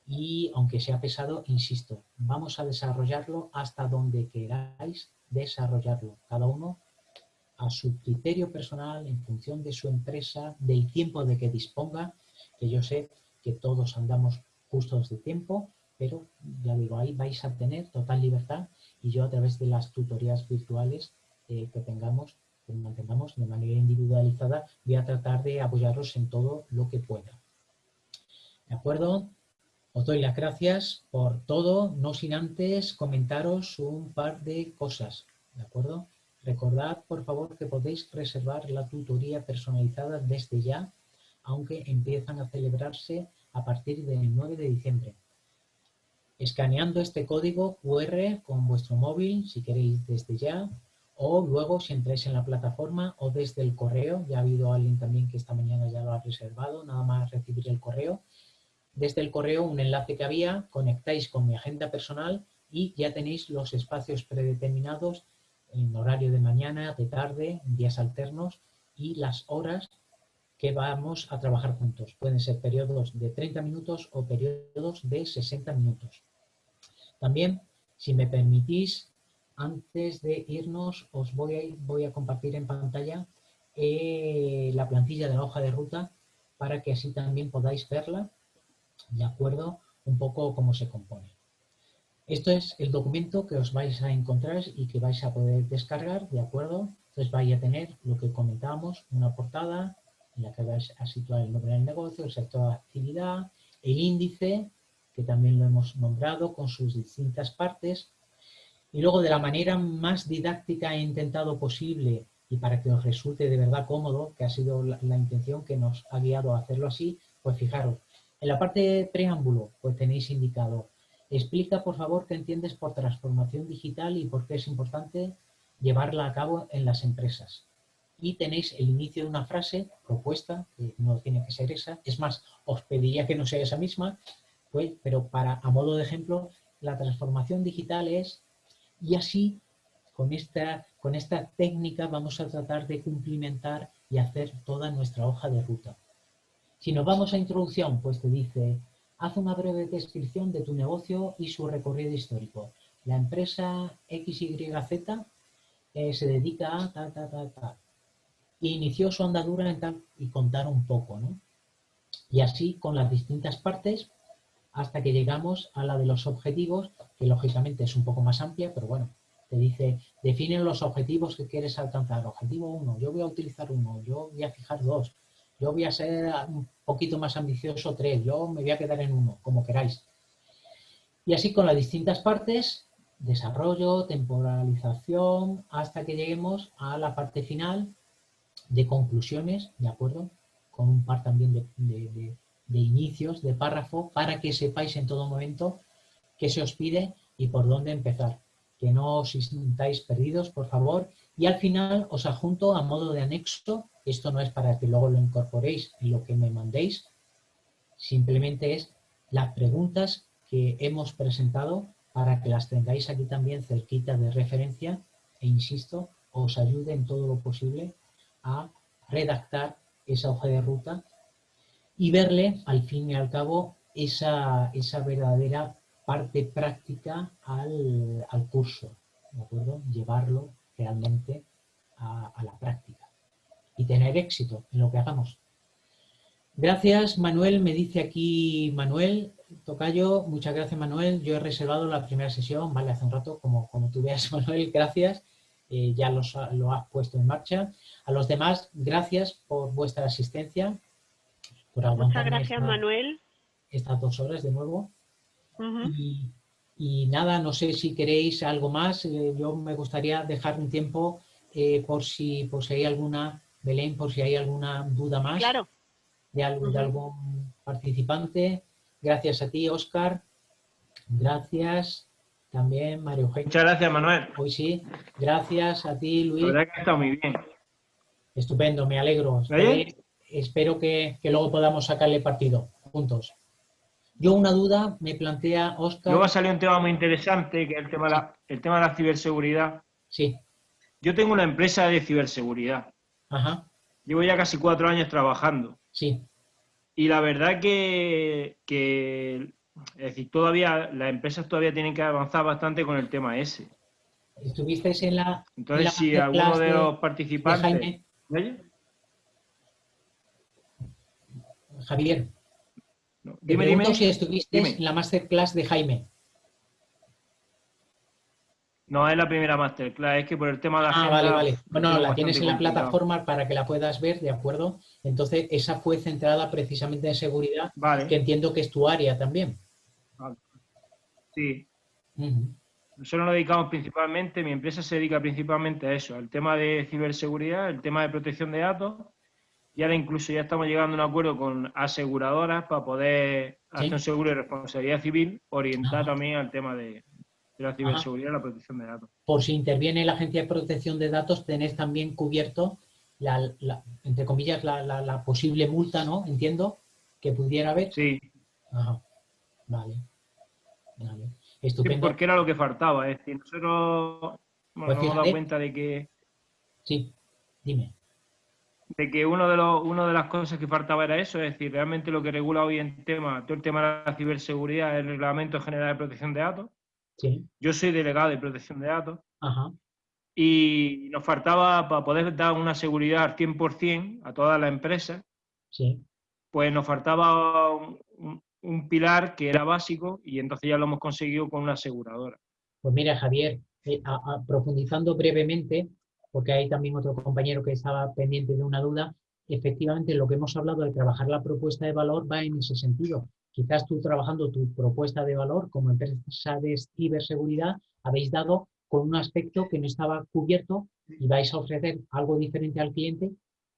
C: y aunque sea pesado, insisto, vamos a desarrollarlo hasta donde queráis desarrollarlo, cada uno a su criterio personal, en función de su empresa, del tiempo de que disponga, que yo sé que todos andamos justos de tiempo, pero ya digo, ahí vais a tener total libertad y yo a través de las tutorías virtuales eh, que tengamos, que mantengamos de manera individualizada, voy a tratar de apoyaros en todo lo que pueda. ¿De acuerdo? Os doy las gracias por todo, no sin antes comentaros un par de cosas, ¿de acuerdo? Recordad, por favor, que podéis reservar la tutoría personalizada desde ya, aunque empiezan a celebrarse a partir del 9 de diciembre. Escaneando este código QR con vuestro móvil, si queréis desde ya, o luego si entráis en la plataforma o desde el correo, ya ha habido alguien también que esta mañana ya lo ha reservado, nada más recibir el correo, desde el correo un enlace que había, conectáis con mi agenda personal y ya tenéis los espacios predeterminados en horario de mañana, de tarde, días alternos y las horas que vamos a trabajar juntos. Pueden ser periodos de 30 minutos o periodos de 60 minutos. También, si me permitís, antes de irnos, os voy a, voy a compartir en pantalla eh, la plantilla de la hoja de ruta para que así también podáis verla ¿de acuerdo? Un poco cómo se compone. Esto es el documento que os vais a encontrar y que vais a poder descargar, ¿de acuerdo? Entonces vais a tener lo que comentábamos, una portada en la que vais a situar el nombre del negocio, el sector de actividad, el índice, que también lo hemos nombrado con sus distintas partes, y luego de la manera más didáctica e intentado posible y para que os resulte de verdad cómodo, que ha sido la, la intención que nos ha guiado a hacerlo así, pues fijaros, en la parte de preámbulo, pues tenéis indicado, explica por favor qué entiendes por transformación digital y por qué es importante llevarla a cabo en las empresas. Y tenéis el inicio de una frase, propuesta, que no tiene que ser esa, es más, os pediría que no sea esa misma, pues, pero para, a modo de ejemplo, la transformación digital es, y así, con esta, con esta técnica vamos a tratar de cumplimentar y hacer toda nuestra hoja de ruta. Si nos vamos a introducción, pues te dice, haz una breve descripción de tu negocio y su recorrido histórico. La empresa XYZ eh, se dedica a ta, ta, ta, ta. inició su andadura en tal y contar un poco, ¿no? Y así con las distintas partes hasta que llegamos a la de los objetivos, que lógicamente es un poco más amplia, pero bueno, te dice, define los objetivos que quieres alcanzar. Objetivo 1, yo voy a utilizar uno, yo voy a fijar dos, yo voy a ser un poquito más ambicioso tres, yo me voy a quedar en uno, como queráis. Y así con las distintas partes, desarrollo, temporalización, hasta que lleguemos a la parte final de conclusiones, ¿de acuerdo? Con un par también de, de inicios, de párrafo, para que sepáis en todo momento qué se os pide y por dónde empezar. Que no os sintáis perdidos, por favor. Y al final os adjunto a modo de anexo esto no es para que luego lo incorporéis en lo que me mandéis, simplemente es las preguntas que hemos presentado para que las tengáis aquí también cerquita de referencia e insisto, os ayude en todo lo posible a redactar esa hoja de ruta y verle al fin y al cabo esa, esa verdadera parte práctica al, curso, ¿de acuerdo? Llevarlo realmente a la práctica y tener éxito en lo que hagamos. Gracias, Manuel. Me dice aquí Manuel Tocayo. Muchas gracias, Manuel. Yo he reservado la primera sesión, vale, hace un rato, como, como tú veas, Manuel, gracias. Eh, ya los, lo has puesto en marcha. A los demás, gracias por vuestra asistencia.
B: Muchas gracias, Manuel.
C: Estas dos horas de nuevo. Y, nada, no sé si queréis algo más. Eh, yo me gustaría dejar un tiempo eh, por, si, por si hay alguna Belén, por si hay alguna duda más de, algún participante. Gracias a ti, Oscar. Gracias también, Mario Eugenio.
A: Muchas gracias, Manuel.
C: Hoy sí. Gracias a ti, Luis.
A: La verdad que ha estado muy bien.
C: Estupendo, me alegro. Espero que, luego podamos sacarle partido juntos. Yo una duda me plantea Oscar.
A: Luego ha salido un tema muy interesante, que es el tema, de la, el tema de la ciberseguridad.
C: Sí.
A: Yo tengo una empresa de ciberseguridad.
C: Ajá.
A: Llevo ya casi cuatro años trabajando.
C: Sí.
A: Y la verdad que, que es decir, todavía las empresas todavía tienen que avanzar bastante con el tema ese.
C: ¿Estuvisteis en la...
A: Entonces, si alguno de, los participantes...
C: Javier, dime, dime, si estuviste en la masterclass de Jaime.
A: No, es la primera masterclass, es que por el tema de la
C: Ah, vale, vale. Bueno, la tienes en la plataforma para que la puedas ver, ¿de acuerdo? Entonces, esa fue centrada precisamente en seguridad, que entiendo que es tu área también.
A: Sí. Nosotros nos dedicamos principalmente, mi empresa se dedica principalmente a eso, al tema de ciberseguridad, el tema de protección de datos, y ahora incluso ya estamos llegando a un acuerdo con aseguradoras para poder hacer un seguro de responsabilidad civil, orientar también al tema de, la ciberseguridad y la protección de datos.
C: Por si interviene la Agencia de Protección de Datos, tenés también cubierto, la, entre comillas, la, posible multa, ¿no? Entiendo, que pudiera haber.
A: Sí.
C: Ajá. Vale. Vale.
A: Estupendo. porque era lo que faltaba. Es decir, nosotros nos pues hemos dado cuenta de que.
C: Sí, dime.
A: De que uno de los, una de las cosas que faltaba era eso, es decir, realmente lo que regula hoy en tema, todo el tema de la ciberseguridad el Reglamento General de Protección de Datos.
C: Sí.
A: Yo soy delegado de protección de datos.
C: Ajá.
A: Y nos faltaba para poder dar una seguridad al 100% a todas las empresas.
C: Sí.
A: Pues nos faltaba un, un pilar que era básico y entonces ya lo hemos conseguido con una aseguradora.
C: Pues mira, Javier, eh, profundizando brevemente, porque hay también otro compañero que estaba pendiente de una duda, efectivamente lo que hemos hablado de trabajar la propuesta de valor va en ese sentido. Quizás tú trabajando tu propuesta de valor como empresa de ciberseguridad habéis dado con un aspecto que no estaba cubierto y vais a ofrecer algo diferente al cliente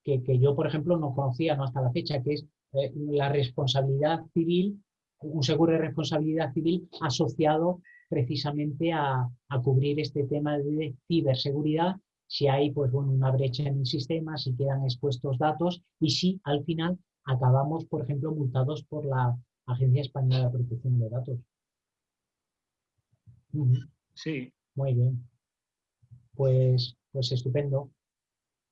C: que, que yo, por ejemplo, no conocía ¿no? hasta la fecha, que es eh, la responsabilidad civil, un seguro de responsabilidad civil asociado precisamente a, cubrir este tema de ciberseguridad, si hay pues, bueno, una brecha en el sistema, si quedan expuestos datos y si al final acabamos, por ejemplo, multados por la Agencia Española de Protección de Datos.
A: Sí.
C: Muy bien. Pues, pues estupendo.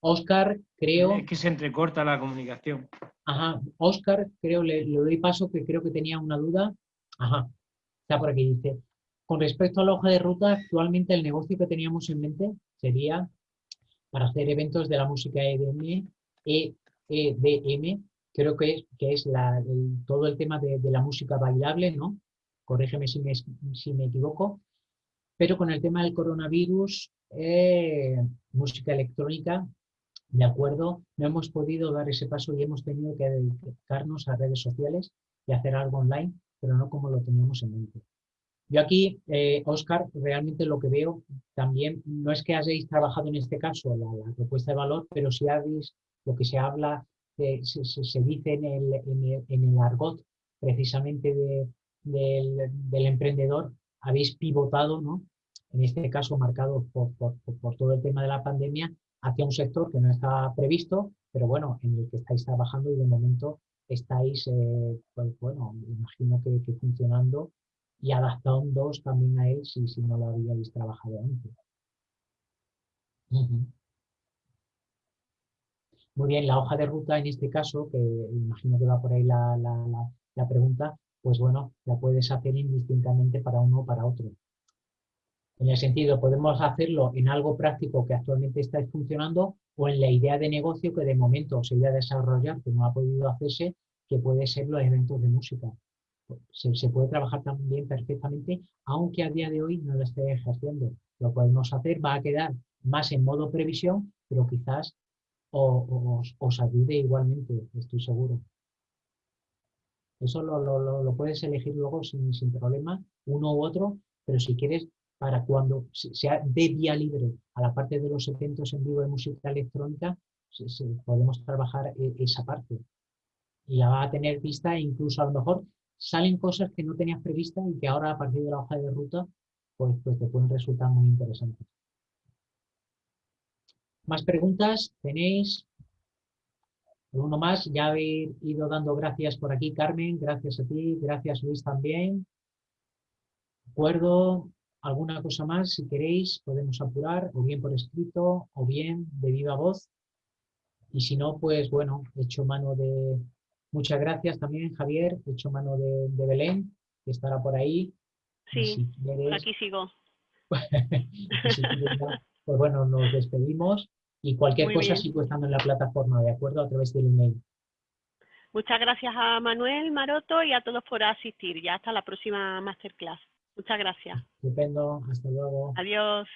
C: Oscar, creo...
A: Es que se entrecorta la comunicación.
C: Ajá, Oscar, creo, le, doy paso, que creo que tenía una duda. Ajá, está por aquí, dice. Con respecto a la hoja de ruta, actualmente el negocio que teníamos en mente sería para hacer eventos de la música EDM, EDM creo que es, que es todo el tema de, la música bailable, ¿no? Corrígeme si me, si me equivoco. Pero con el tema del coronavirus, eh, música electrónica, de acuerdo, no hemos podido dar ese paso y hemos tenido que dedicarnos a redes sociales y hacer algo online, pero no como lo teníamos en mente. Yo aquí, Oscar, eh, realmente lo que veo también no es que hayáis trabajado en este caso la, propuesta de valor, pero si habéis lo que se habla, eh, se, dice en el, en, el, argot precisamente del, emprendedor, habéis pivotado, ¿no? en este caso marcado por, por todo el tema de la pandemia, hacia un sector que no estaba previsto, pero bueno, en el que estáis trabajando y de momento estáis, eh, pues bueno, imagino que, funcionando y adaptándoos también a él si, si no lo habíais trabajado antes. Muy bien, la hoja de ruta en este caso, que imagino que va por ahí la, la pregunta, pues bueno, la puedes hacer indistintamente para uno o para otro. En el sentido, podemos hacerlo en algo práctico que actualmente está funcionando o en la idea de negocio que de momento se iba a desarrollar, que no ha podido hacerse, que puede ser los eventos de música. Se, puede trabajar también perfectamente, aunque a día de hoy no lo esté ejerciendo. Lo podemos hacer, va a quedar más en modo previsión, pero quizás os, ayude igualmente, estoy seguro. Eso lo, puedes elegir luego sin, sin problema, uno u otro, pero si quieres para cuando sea de vía libre a la parte de los eventos en vivo de música electrónica, podemos trabajar e, esa parte. Y la va a tener vista incluso a lo mejor salen cosas que no tenías prevista y que ahora a partir de la hoja de ruta pues, pues te pueden resultar muy interesantes. ¿Más preguntas tenéis? Uno más, ya habéis ido dando gracias por aquí, Carmen, gracias a ti, gracias Luis también. ¿De acuerdo? ¿Alguna cosa más? Si queréis, podemos apurar, o bien por escrito, o bien de viva voz. Y si no, pues bueno, he hecho mano de... Muchas gracias también, Javier. He hecho mano de, Belén, que estará por ahí.
B: Sí, aquí sigo.
C: pues bueno, nos despedimos y cualquier cosa sigo estando en la plataforma, ¿de acuerdo? A través del email.
B: Muchas gracias a Manuel Maroto y a todos por asistir. Ya hasta la próxima masterclass. Muchas gracias.
C: Estupendo. Hasta luego.
B: Adiós.